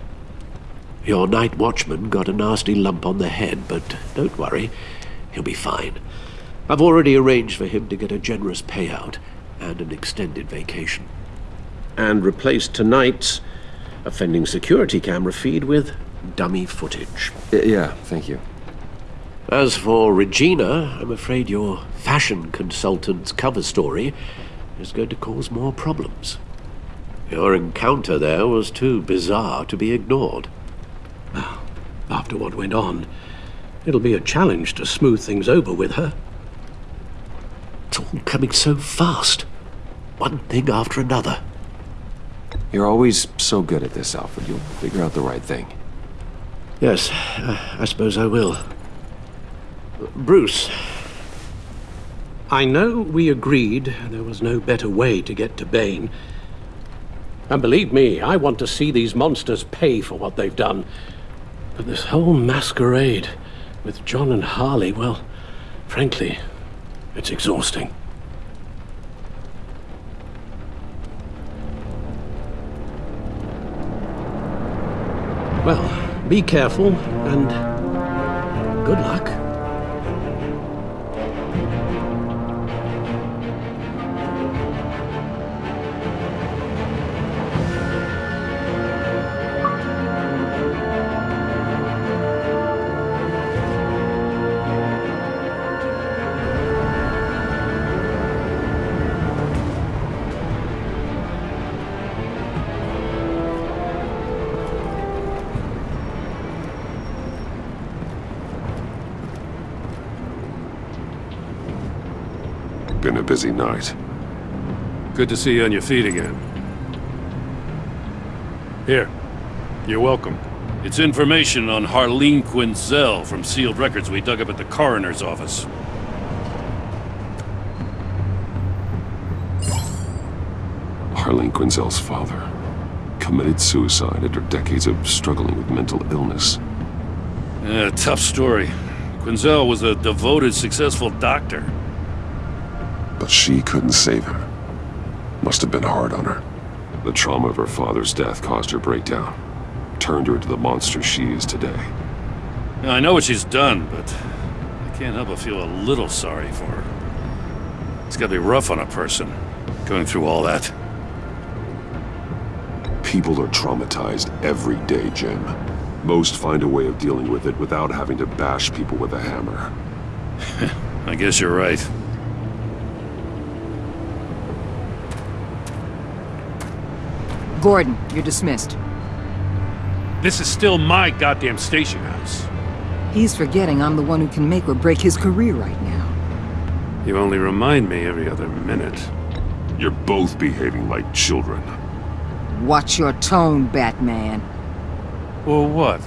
Your night watchman got a nasty lump on the head, but don't worry. He'll be fine. I've already arranged for him to get a generous payout and an extended vacation. And replaced tonight's offending security camera feed with dummy footage. yeah, thank you. As for Regina, I'm afraid your fashion consultant's cover story is going to cause more problems. Your encounter there was too bizarre to be ignored. Well, After what went on, it'll be a challenge to smooth things over with her. It's all coming so fast. One thing after another. You're always so good at this, Alfred. You'll figure out the right thing. Yes, I, I suppose I will. Bruce. I know we agreed there was no better way to get to Bane. And believe me, I want to see these monsters pay for what they've done. But this whole masquerade with John and Harley, well, frankly, it's exhausting. Well, be careful and good luck. Busy night. Good to see you on your feet again. Here. You're welcome. It's information on Harleen Quinzel from sealed records we dug up at the coroner's office. Harleen Quinzel's father committed suicide after decades of struggling with mental illness. Yeah, tough story. Quinzel was a devoted, successful doctor. But she couldn't save him. Must have been hard on her. The trauma of her father's death caused her breakdown. Turned her into the monster she is today. Now, I know what she's done, but I can't help but feel a little sorry for her. It's gotta be rough on a person, going through all that. People are traumatized every day, Jim. Most find a way of dealing with it without having to bash people with a hammer. I guess you're right. Gordon, you're dismissed. This is still my goddamn station house. He's forgetting I'm the one who can make or break his career right now. You only remind me every other minute. You're both behaving like children. Watch your tone, Batman. Or what?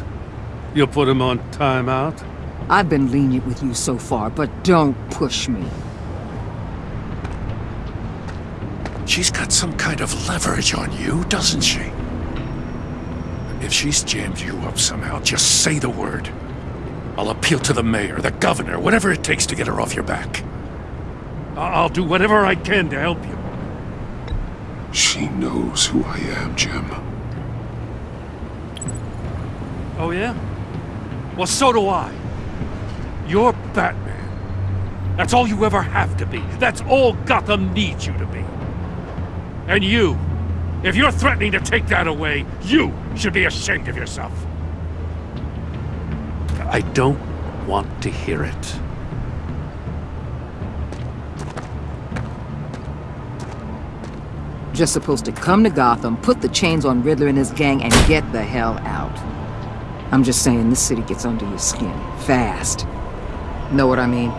You'll put him on timeout? I've been lenient with you so far, but don't push me. She's got some kind of leverage on you, doesn't she? If she's jammed you up somehow, just say the word. I'll appeal to the mayor, the governor, whatever it takes to get her off your back. I'll do whatever I can to help you. She knows who I am, Jim. Oh, yeah? Well, so do I. You're Batman. That's all you ever have to be. That's all Gotham needs you to be. And you, if you're threatening to take that away, you should be ashamed of yourself. I don't want to hear it. Just supposed to come to Gotham, put the chains on Riddler and his gang, and get the hell out. I'm just saying, this city gets under your skin. Fast. Know what I mean?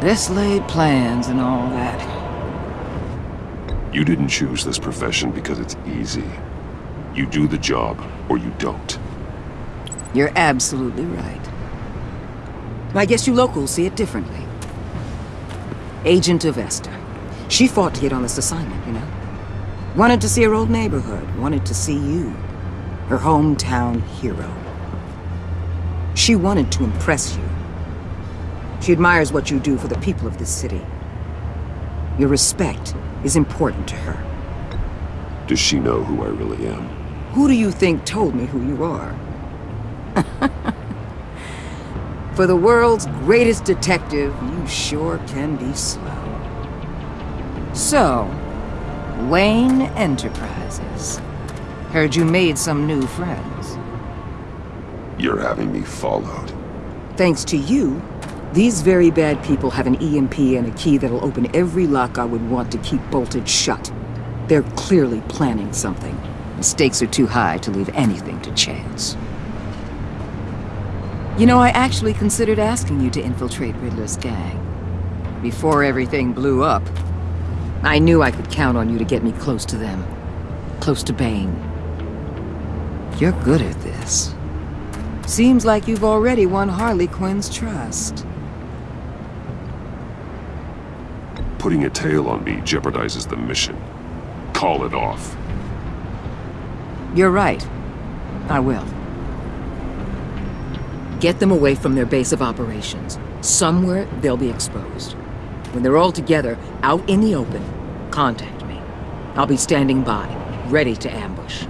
This laid plans and all that. You didn't choose this profession because it's easy. You do the job, or you don't. You're absolutely right. I guess you locals see it differently. Agent Avesta. She fought to get on this assignment, you know? Wanted to see her old neighborhood, wanted to see you. Her hometown hero. She wanted to impress you. She admires what you do for the people of this city. Your respect is important to her. Does she know who I really am? Who do you think told me who you are? For the world's greatest detective, you sure can be slow. So, Wayne Enterprises. Heard you made some new friends. You're having me followed. Thanks to you, these very bad people have an EMP and a key that'll open every lock I would want to keep bolted shut. They're clearly planning something. The stakes are too high to leave anything to chance. You know, I actually considered asking you to infiltrate Riddler's gang. Before everything blew up, I knew I could count on you to get me close to them. Close to Bane. You're good at this. Seems like you've already won Harley Quinn's trust. Putting a tail on me jeopardizes the mission. Call it off. You're right. I will. Get them away from their base of operations. Somewhere they'll be exposed. When they're all together, out in the open, contact me. I'll be standing by, ready to ambush.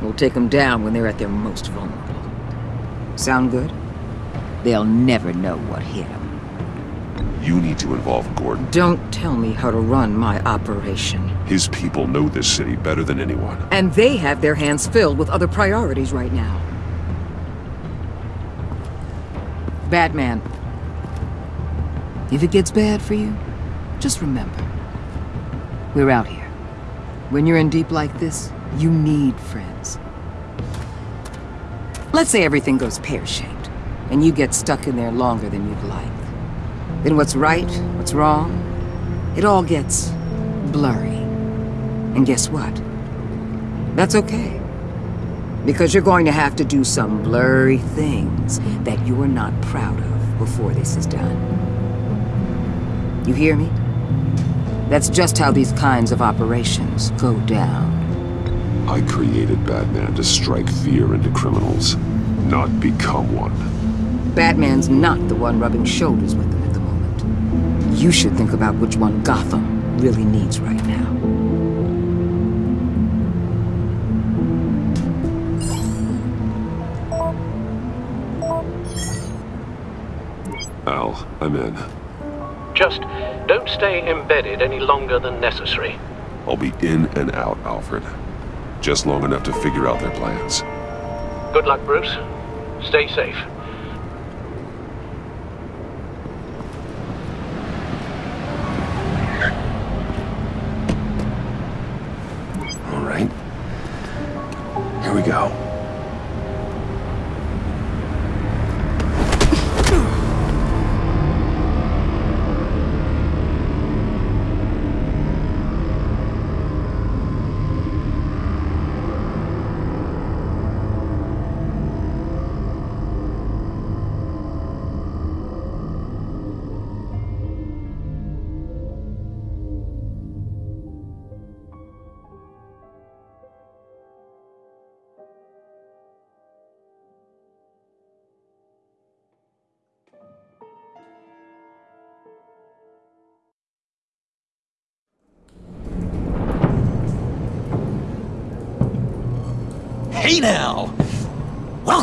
We'll take them down when they're at their most vulnerable. Sound good? They'll never know what hit them. You need to involve Gordon. Don't tell me how to run my operation. His people know this city better than anyone. And they have their hands filled with other priorities right now. Batman. If it gets bad for you, just remember. We're out here. When you're in deep like this, you need friends. Let's say everything goes pear-shaped, and you get stuck in there longer than you'd like. Then what's right, what's wrong, it all gets blurry. And guess what? That's okay. Because you're going to have to do some blurry things that you're not proud of before this is done. You hear me? That's just how these kinds of operations go down. I created Batman to strike fear into criminals, not become one. Batman's not the one rubbing shoulders with them at the moment. You should think about which one Gotham really needs right now. Al, I'm in. Just don't stay embedded any longer than necessary. I'll be in and out, Alfred. Just long enough to figure out their plans. Good luck, Bruce. Stay safe.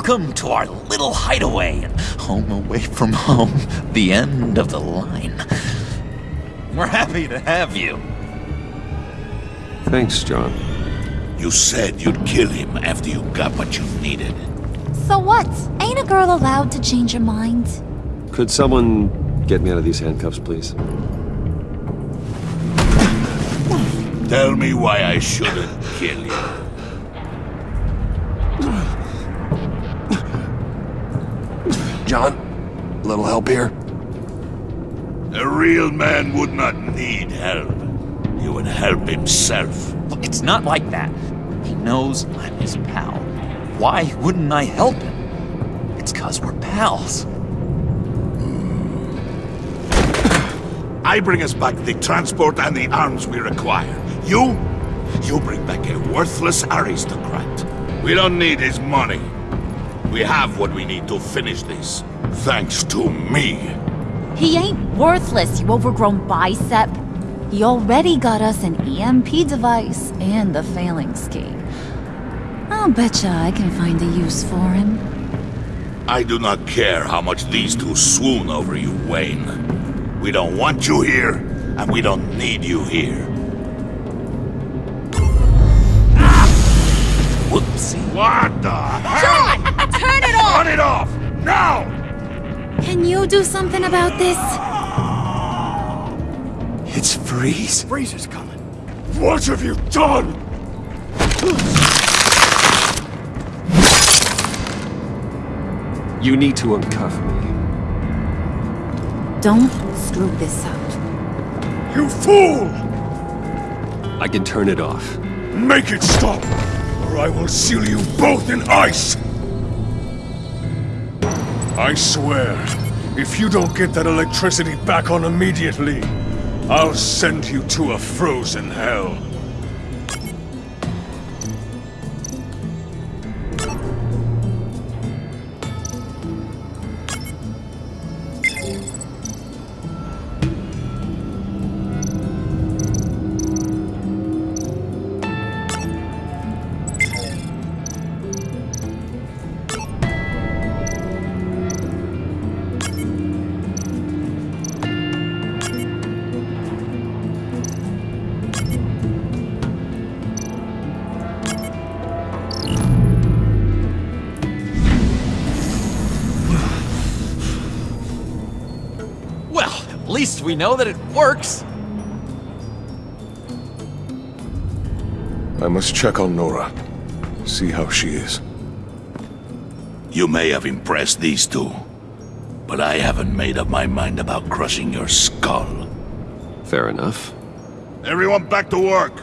Welcome to our little hideaway and home away from home, the end of the line. We're happy to have you. Thanks, John. You said you'd kill him after you got what you needed. So what? Ain't a girl allowed to change her mind? Could someone get me out of these handcuffs, please? Tell me why I shouldn't kill you. John, a little help here? A real man would not need help. He would help himself. Look, it's not like that. He knows I'm his pal. Why wouldn't I help him? It's cause we're pals. I bring us back the transport and the arms we require. You? You bring back a worthless aristocrat. We don't need his money. We have what we need to finish this. Thanks to me. He ain't worthless, you overgrown bicep. He already got us an EMP device and the Phalanx key. I'll betcha I can find a use for him. I do not care how much these two swoon over you, Wayne. We don't want you here, and we don't need you here. Whoopsie. What the hell? John! Turn it off! It off! Now! Can you do something about this? It's Freeze. Freeze is coming. What have you done? You need to uncuff me. Don't screw this up. You fool! I can turn it off. Make it stop, or I will seal you both in ice! I swear, if you don't get that electricity back on immediately, I'll send you to a frozen hell. We know that it works. I must check on Nora. See how she is. You may have impressed these two, but I haven't made up my mind about crushing your skull. Fair enough. Everyone back to work.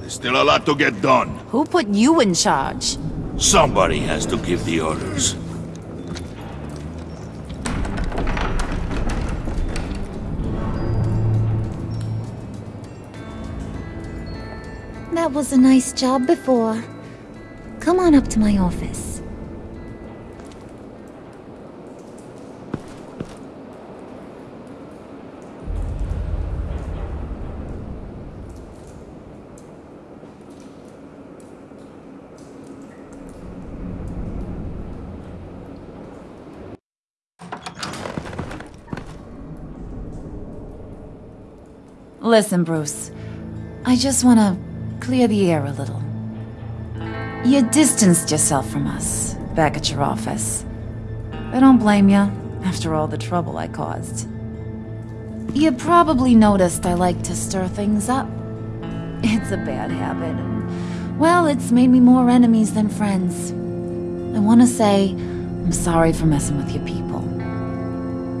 There's still a lot to get done. Who put you in charge? Somebody has to give the orders. Was a nice job before. Come on up to my office. Listen, Bruce. I just want to clear the air a little. You distanced yourself from us back at your office. I don't blame you, after all the trouble I caused. You probably noticed I like to stir things up. It's a bad habit, and, well, it's made me more enemies than friends. I want to say I'm sorry for messing with your people.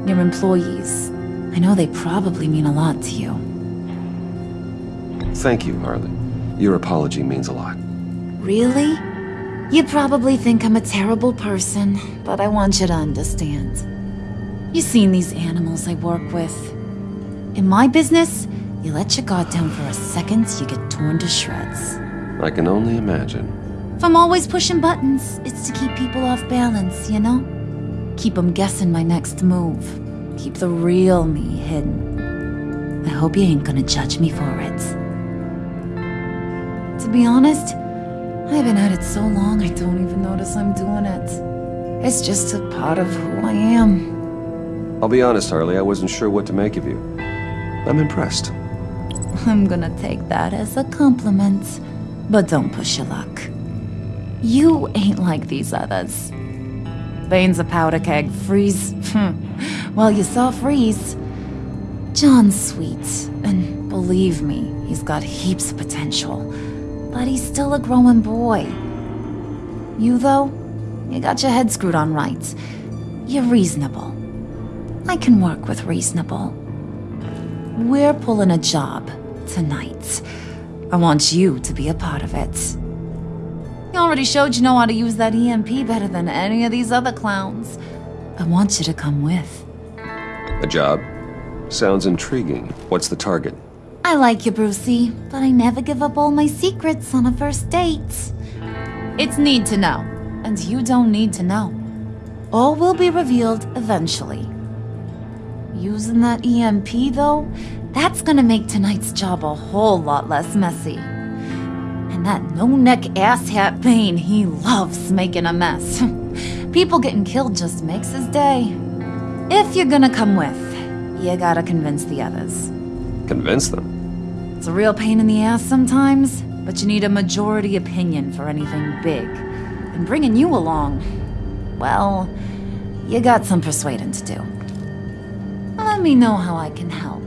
Your employees. I know they probably mean a lot to you. Thank you, Harley. Your apology means a lot. Really? You probably think I'm a terrible person, but I want you to understand. You've seen these animals I work with. In my business, you let your guard down for a second, you get torn to shreds. I can only imagine. If I'm always pushing buttons, it's to keep people off balance, you know? Keep them guessing my next move. Keep the real me hidden. I hope you ain't gonna judge me for it. Be honest, I've been at it so long I don't even notice I'm doing it. It's just a part of who I am. I'll be honest, Harley, I wasn't sure what to make of you. I'm impressed. I'm gonna take that as a compliment. But don't push your luck. You ain't like these others. Bane's a powder keg. Freeze. well, you saw Freeze. John's sweet, and believe me, he's got heaps of potential. But he's still a growing boy. You, though, you got your head screwed on right. You're reasonable. I can work with reasonable. We're pulling a job tonight. I want you to be a part of it. You already showed you know how to use that EMP better than any of these other clowns. I want you to come with. A job? Sounds intriguing. What's the target? I like you, Brucey, but I never give up all my secrets on a first date. It's need to know, and you don't need to know. All will be revealed eventually. Using that EMP, though, that's gonna make tonight's job a whole lot less messy. And that no-neck asshat Bane, he loves making a mess. People getting killed just makes his day. If you're gonna come with, you gotta convince the others. Convince them? It's a real pain in the ass sometimes, but you need a majority opinion for anything big. And bringing you along, well, you got some persuading to do. Let me know how I can help.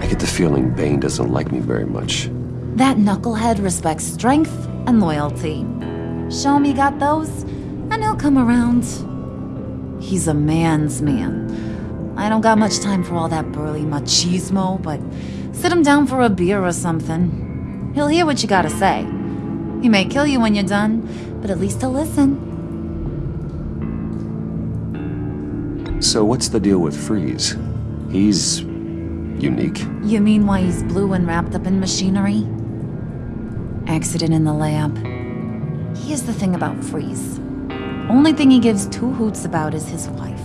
I get the feeling Bane doesn't like me very much. That knucklehead respects strength and loyalty. Show him you got those, and he'll come around. He's a man's man. I don't got much time for all that burly machismo, but sit him down for a beer or something. He'll hear what you gotta say. He may kill you when you're done, but at least he'll listen. So what's the deal with Freeze? He's... unique? You mean why he's blue and wrapped up in machinery? Accident in the lab. Here's the thing about Freeze. Only thing he gives two hoots about is his wife.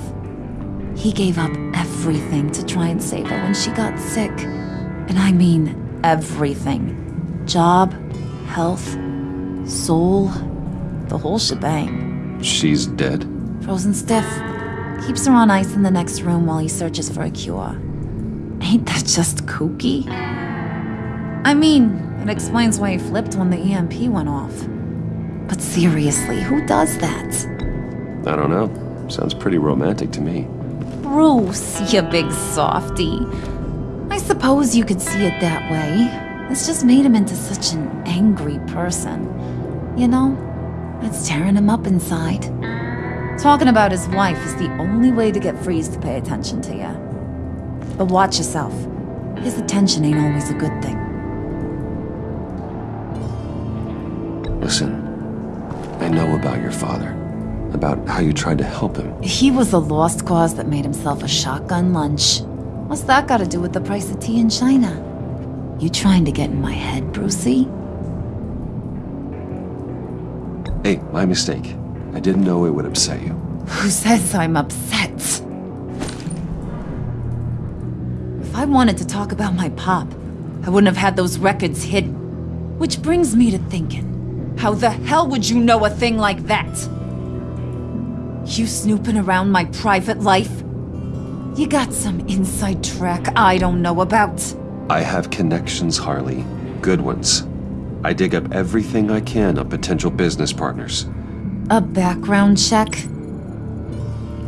He gave up everything to try and save her when she got sick. And I mean everything. Job, health, soul, the whole shebang. She's dead? Frozen stiff. Keeps her on ice in the next room while he searches for a cure. Ain't that just kooky? I mean, it explains why he flipped when the EMP went off. But seriously, who does that? I don't know. Sounds pretty romantic to me. Bruce, you big softy. I suppose you could see it that way. It's just made him into such an angry person. You know, it's tearing him up inside. Talking about his wife is the only way to get Freeze to pay attention to you. But watch yourself. His attention ain't always a good thing. Listen, I know about your father. About how you tried to help him. He was a lost cause that made himself a shotgun lunch. What's that got to do with the price of tea in China? You trying to get in my head, Brucey? Hey, my mistake. I didn't know it would upset you. Who says I'm upset? If I wanted to talk about my pop, I wouldn't have had those records hidden. Which brings me to thinking, how the hell would you know a thing like that? You snooping around my private life? You got some inside track I don't know about. I have connections, Harley. Good ones. I dig up everything I can on potential business partners. A background check?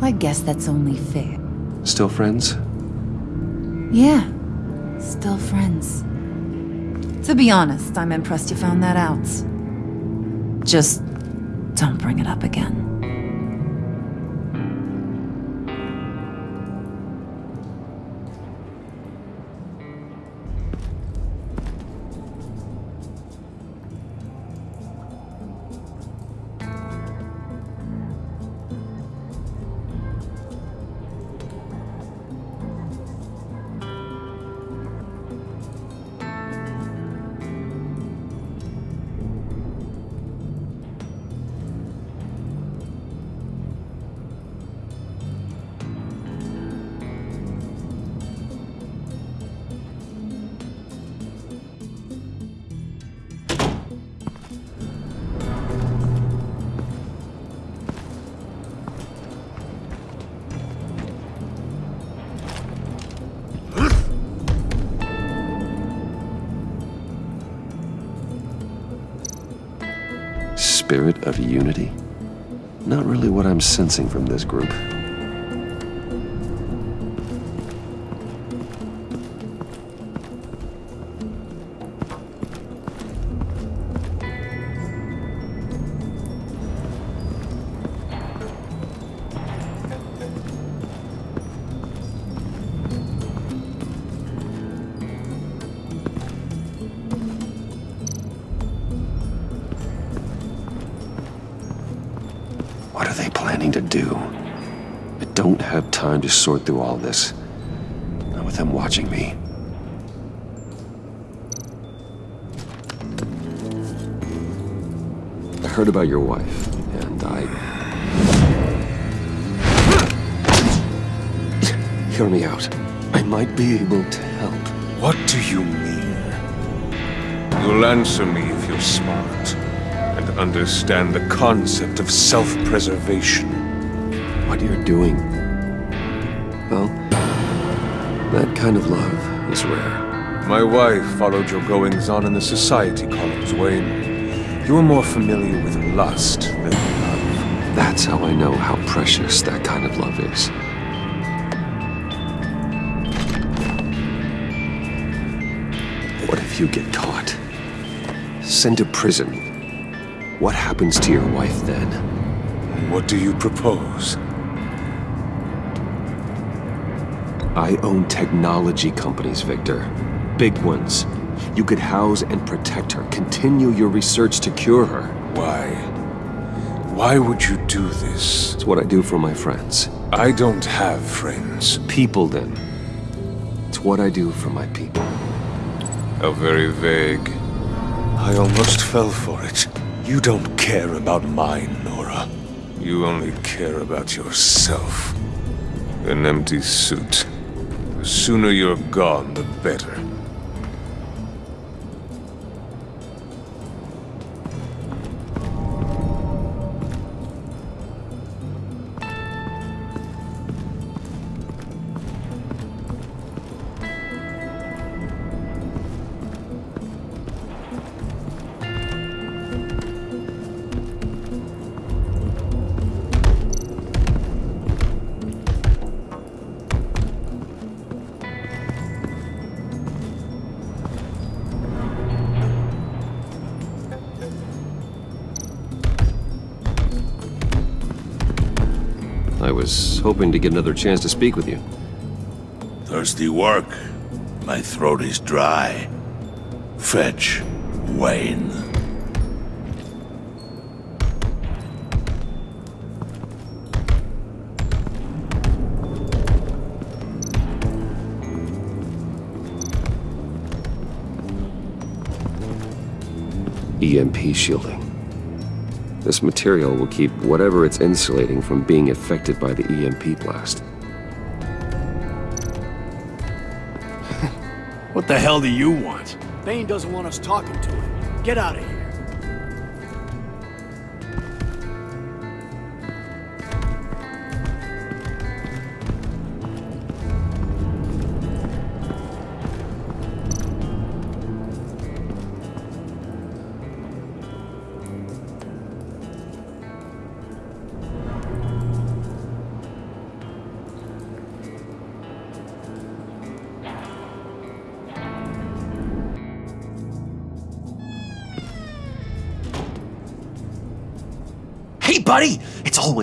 I guess that's only fair. Still friends? Yeah, still friends. To be honest, I'm impressed you found that out. Just don't bring it up again. From this group. Sort through all this. Not with them watching me. I heard about your wife, and I... Hear me out. I might be able to help. What do you mean? You'll answer me if you're smart and understand the concept of self-preservation. What are you're doing. That kind of love is rare. My wife followed your goings-on in the society columns, Wayne. You're more familiar with lust than love. That's how I know how precious that kind of love is. What if you get caught? Sent to prison. What happens to your wife then? What do you propose? I own technology companies, Victor. Big ones. You could house and protect her, continue your research to cure her. Why? Why would you do this? It's what I do for my friends. I don't have friends. People, then. It's what I do for my people. How very vague. I almost fell for it. You don't care about mine, Nora. You only care about yourself. An empty suit. The sooner you're gone, the better. Hoping to get another chance to speak with you. Thirsty work. My throat is dry. Fetch Wayne. EMP shielding. This material will keep whatever it's insulating from being affected by the EMP blast. What the hell do you want? Bane doesn't want us talking to him. Get out of here.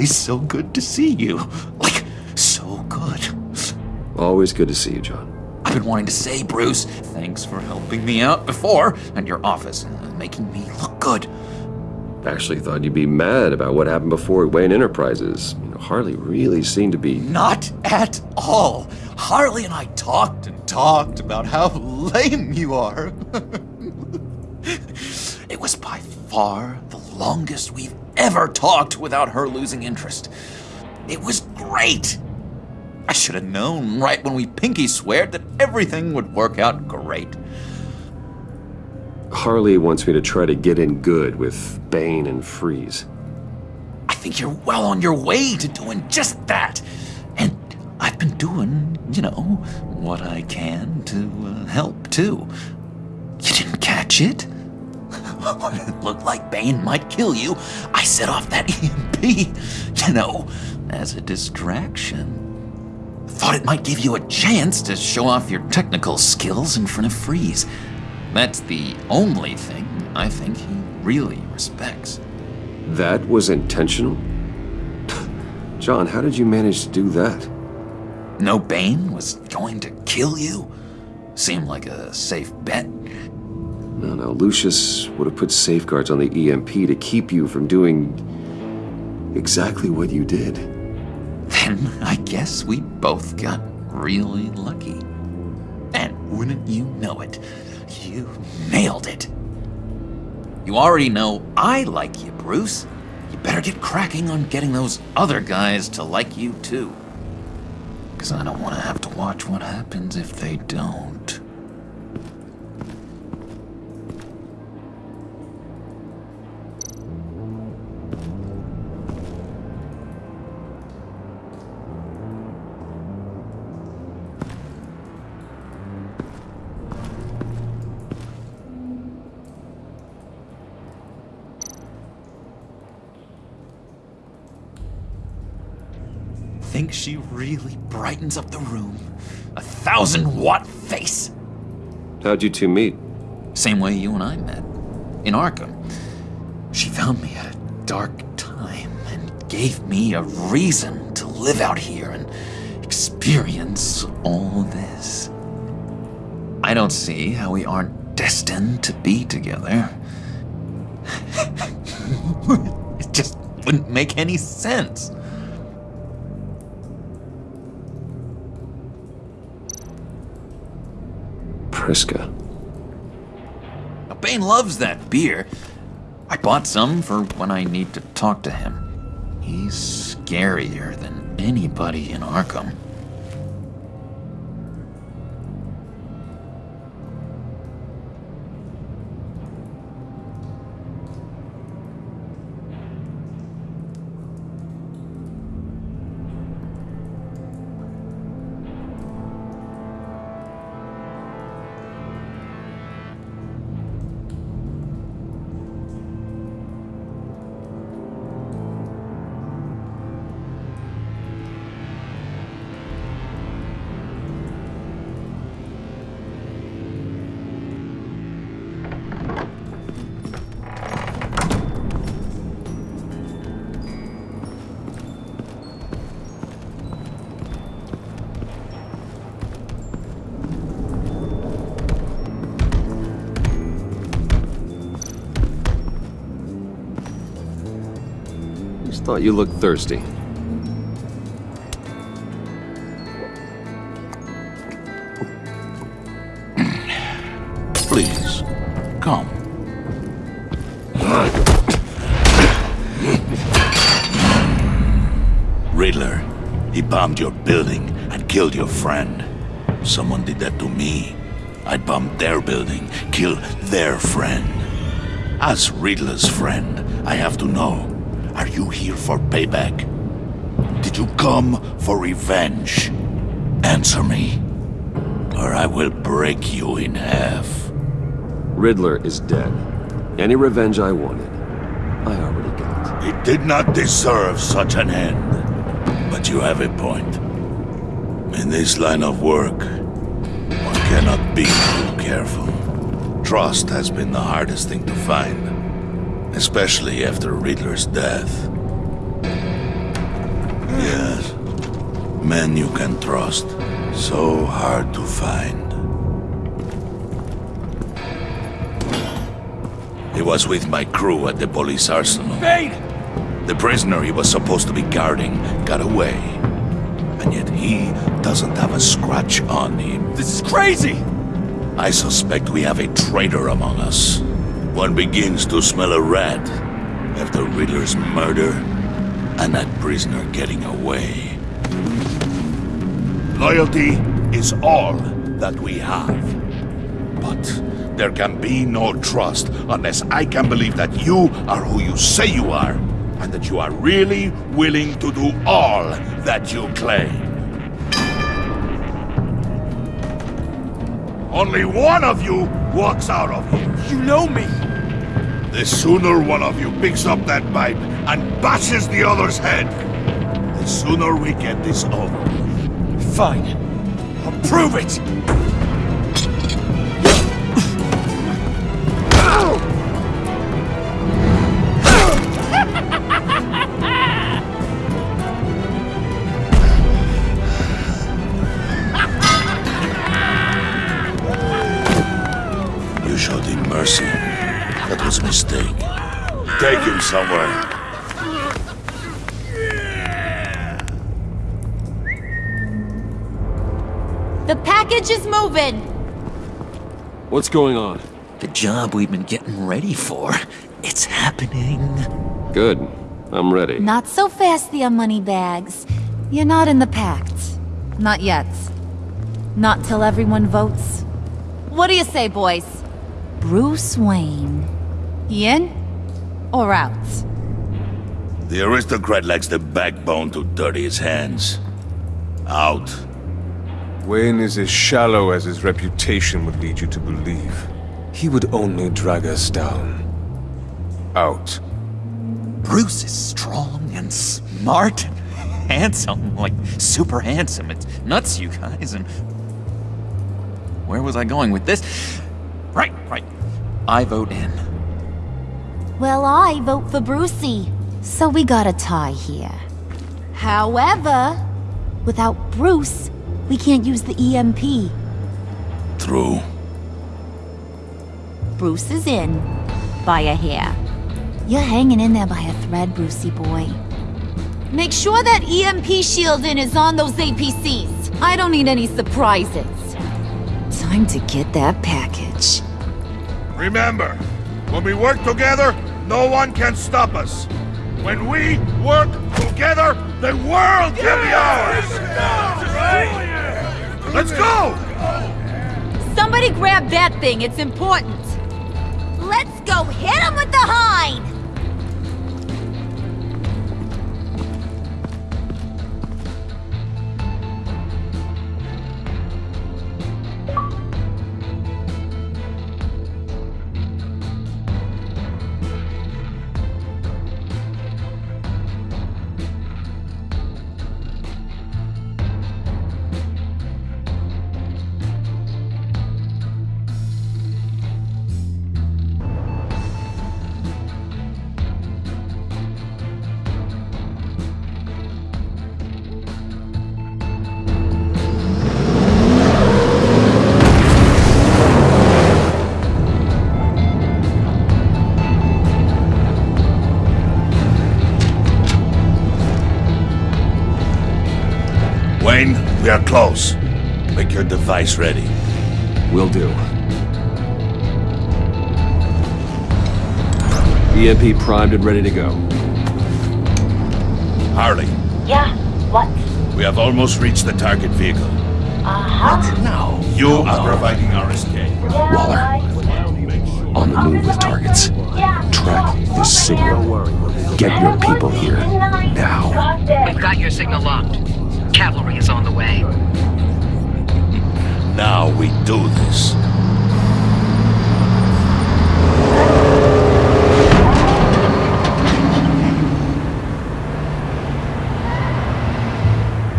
Always so good to see you. Like, so good. Always good to see you, John. I've been wanting to say, Bruce, thanks for helping me out before, and your office, and making me look good. Actually thought you'd be mad about what happened before at Wayne Enterprises. You know, Harley really seemed to be... Not at all. Harley and I talked and talked about how lame you are. it was by far the longest we've ever talked without her losing interest. It was great. I should have known right when we pinky sweared that everything would work out great. Harley wants me to try to get in good with Bane and Freeze. I think you're well on your way to doing just that. And I've been doing, you know, what I can to uh, help too. You didn't catch it? when it looked like Bane might kill you, I set off that EMP, you know, as a distraction. Thought it might give you a chance to show off your technical skills in front of Freeze. That's the only thing I think he really respects. That was intentional? John, how did you manage to do that? No Bane was going to kill you? Seemed like a safe bet. No, no, Lucius would have put safeguards on the EMP to keep you from doing exactly what you did. Then I guess we both got really lucky. And wouldn't you know it, you nailed it. You already know I like you, Bruce. You better get cracking on getting those other guys to like you too. Because I don't want to have to watch what happens if they don't. She really brightens up the room? A thousand watt face! How'd you two meet? Same way you and I met. In Arkham. She found me at a dark time and gave me a reason to live out here and experience all this. I don't see how we aren't destined to be together. it just wouldn't make any sense. Priska. Now, Bane loves that beer. I bought some for when I need to talk to him. He's scarier than anybody in Arkham. Thought you looked thirsty. Please, come. Riddler, he bombed your building and killed your friend. Someone did that to me. I'd bomb their building, kill their friend. As Riddler's friend, I have to know, are you here for payback? Did you come for revenge? Answer me, or I will break you in half. Riddler is dead. Any revenge I wanted, I already got. He did not deserve such an end. But you have a point. In this line of work, one cannot be too careful. Trust has been the hardest thing to find, especially after Riddler's death. Yes, men you can trust, so hard to find. He was with my crew at the police arsenal. Bane! The prisoner he was supposed to be guarding got away. And yet he doesn't have a scratch on him. This is crazy! I suspect we have a traitor among us. One begins to smell a rat after Riddler's murder and that prisoner getting away. Loyalty is all that we have. But there can be no trust unless I can believe that you are who you say you are, and that you are really willing to do all that you claim. Only one of you walks out of here. You know me! The sooner one of you picks up that pipe and bashes the other's head, the sooner we get this over. Fine. I'll prove it! Somewhere. The package is moving! What's going on? The job we've been getting ready for. It's happening. Good. I'm ready. Not so fast, the money bags. You're not in the pact. Not yet. Not till everyone votes. What do you say, boys? Bruce Wayne. He in? Or out? The aristocrat lacks the backbone to dirty his hands. Out. Wayne is as shallow as his reputation would lead you to believe. He would only drag us down. Out. Bruce is strong and smart and handsome, like super handsome. It's nuts, you guys. And where was I going with this? Right, right. I vote in. Well, I vote for Brucey. So we got a tie here. However, without Bruce, we can't use the EMP. True. Bruce is in. By a hair. You're hanging in there by a thread, Brucey boy. Make sure that EMP shielding is on those APCs. I don't need any surprises. Time to get that package. Remember, when we work together, no one can stop us. When we work together, the world can be ours! Let's go! Somebody grab that thing, it's important. Let's go hit him with the hind! Close. Make your device ready. Will do. EMP primed and ready to go. Harley, Yeah, what? we have almost reached the target vehicle. Uh-huh. No. You are providing our escape. Waller. On the move with targets. Yeah. Track this signal. Get your people here. Now. We've got your signal locked. Cavalry is on the way. Now we do this.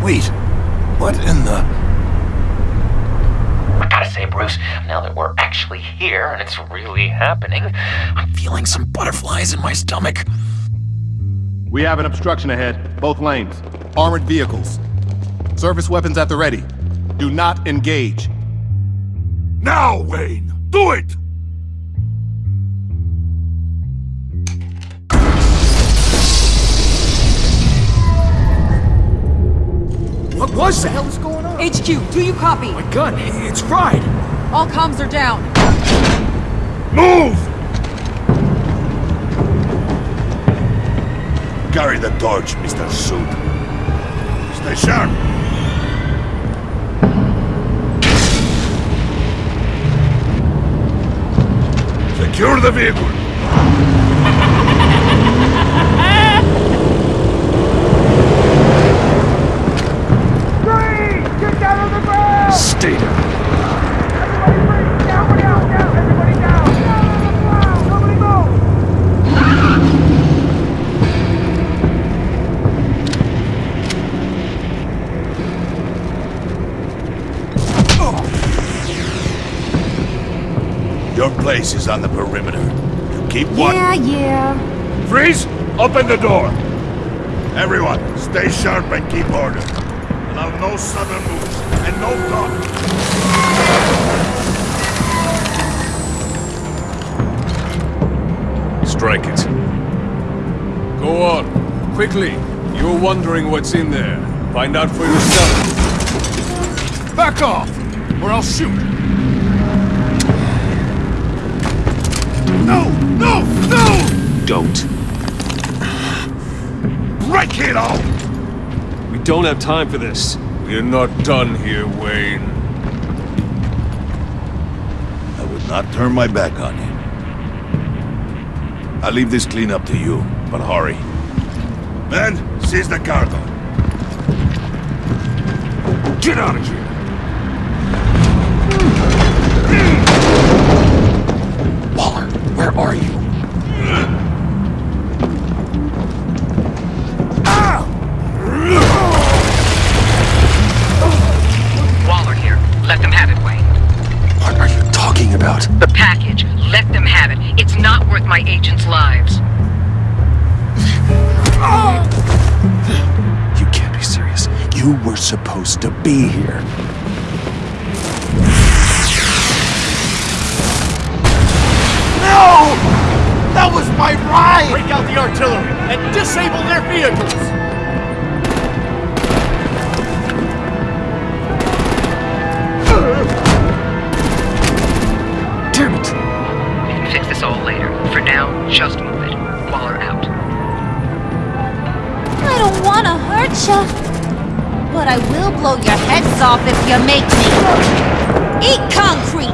Wait, what in the... I gotta say, Bruce, now that we're actually here and it's really happening, I'm feeling some butterflies in my stomach. We have an obstruction ahead, both lanes. Armored vehicles. Service weapons at the ready. Do not engage. Now, Wayne! Do it! What was that? What the hell is going on? HQ, do you copy? My gun, it's fried. All comms are down. Move! Carry the torch, Mr. Suit. Stay sharp. Secure the vehicle. Is on the perimeter. You keep one. Yeah, yeah. Freeze! Open the door! Everyone, stay sharp and keep order. Allow no sudden moves and no talk. Strike it. Go on. Quickly. You're wondering what's in there. Find out for yourself. Back off, or I'll shoot. No! No! No! Don't. Break it all! We don't have time for this. We're not done here, Wayne. I would not turn my back on you. I'll leave this clean up to you, but hurry. Men, seize the cargo. Get out of here! Where are you? Waller here. Let them have it, Wayne. What are you talking about? The package. Let them have it. It's not worth my agents' lives. You can't be serious. You were supposed to be here. And disable their vehicles! Damn it! We can fix this all later. For now, just move it. Waller out. I don't wanna hurt ya. But I will blow your heads off if you make me. Eat concrete!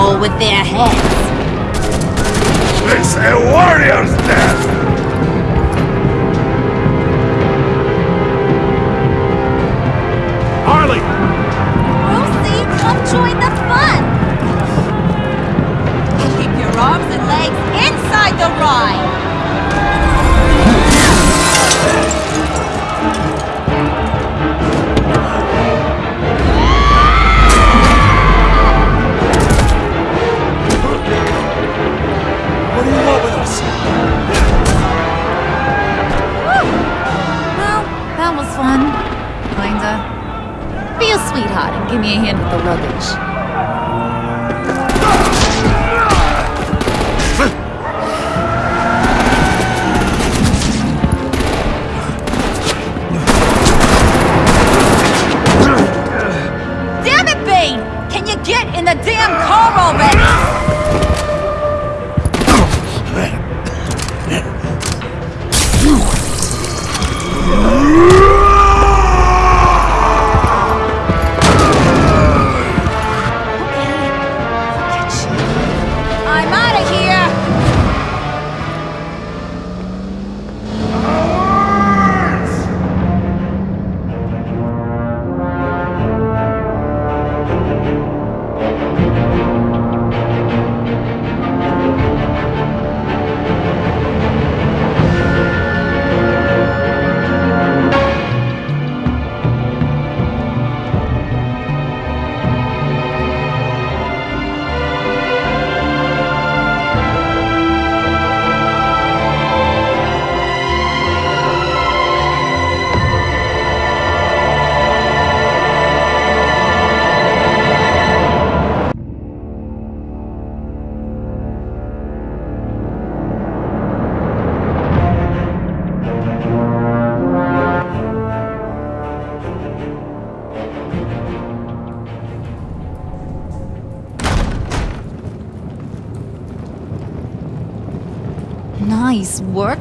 Whack-a-mole with their heads. It's a warrior's death! Harley! Lucy, come join the fun! Keep your arms and legs inside the ride! Give me a hand with the luggage.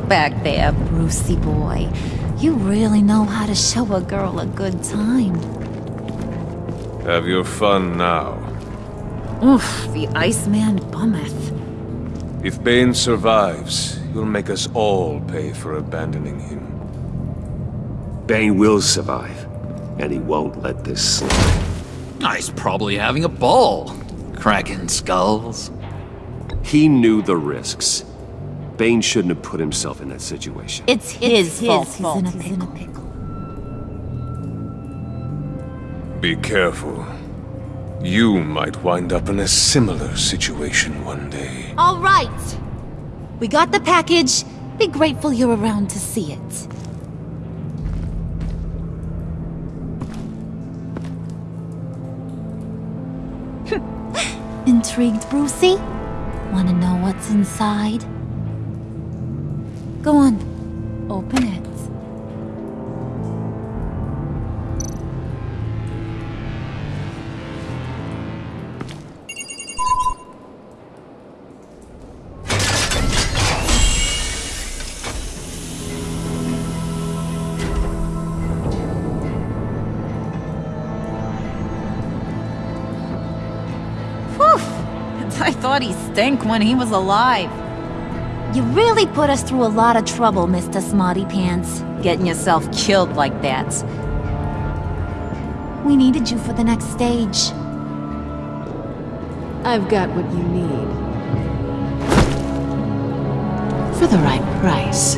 Back there, Brucey boy. You really know how to show a girl a good time. Have your fun now. Oof, the Iceman bummeth. If Bane survives, he'll make us all pay for abandoning him. Bane will survive, and he won't let this slide. He's probably having a ball. Cracking skulls. He knew the risks. Bane shouldn't have put himself in that situation. It's his, fault. He's in a pickle. Be careful. You might wind up in a similar situation one day. All right. We got the package. Be grateful you're around to see it. Intrigued, Brucey? Wanna know what's inside? Go on. Open it. Whew! I thought he stank when he was alive. You really put us through a lot of trouble, Mr. Smarty Pants. Getting yourself killed like that. We needed you for the next stage. I've got what you need. For the right price.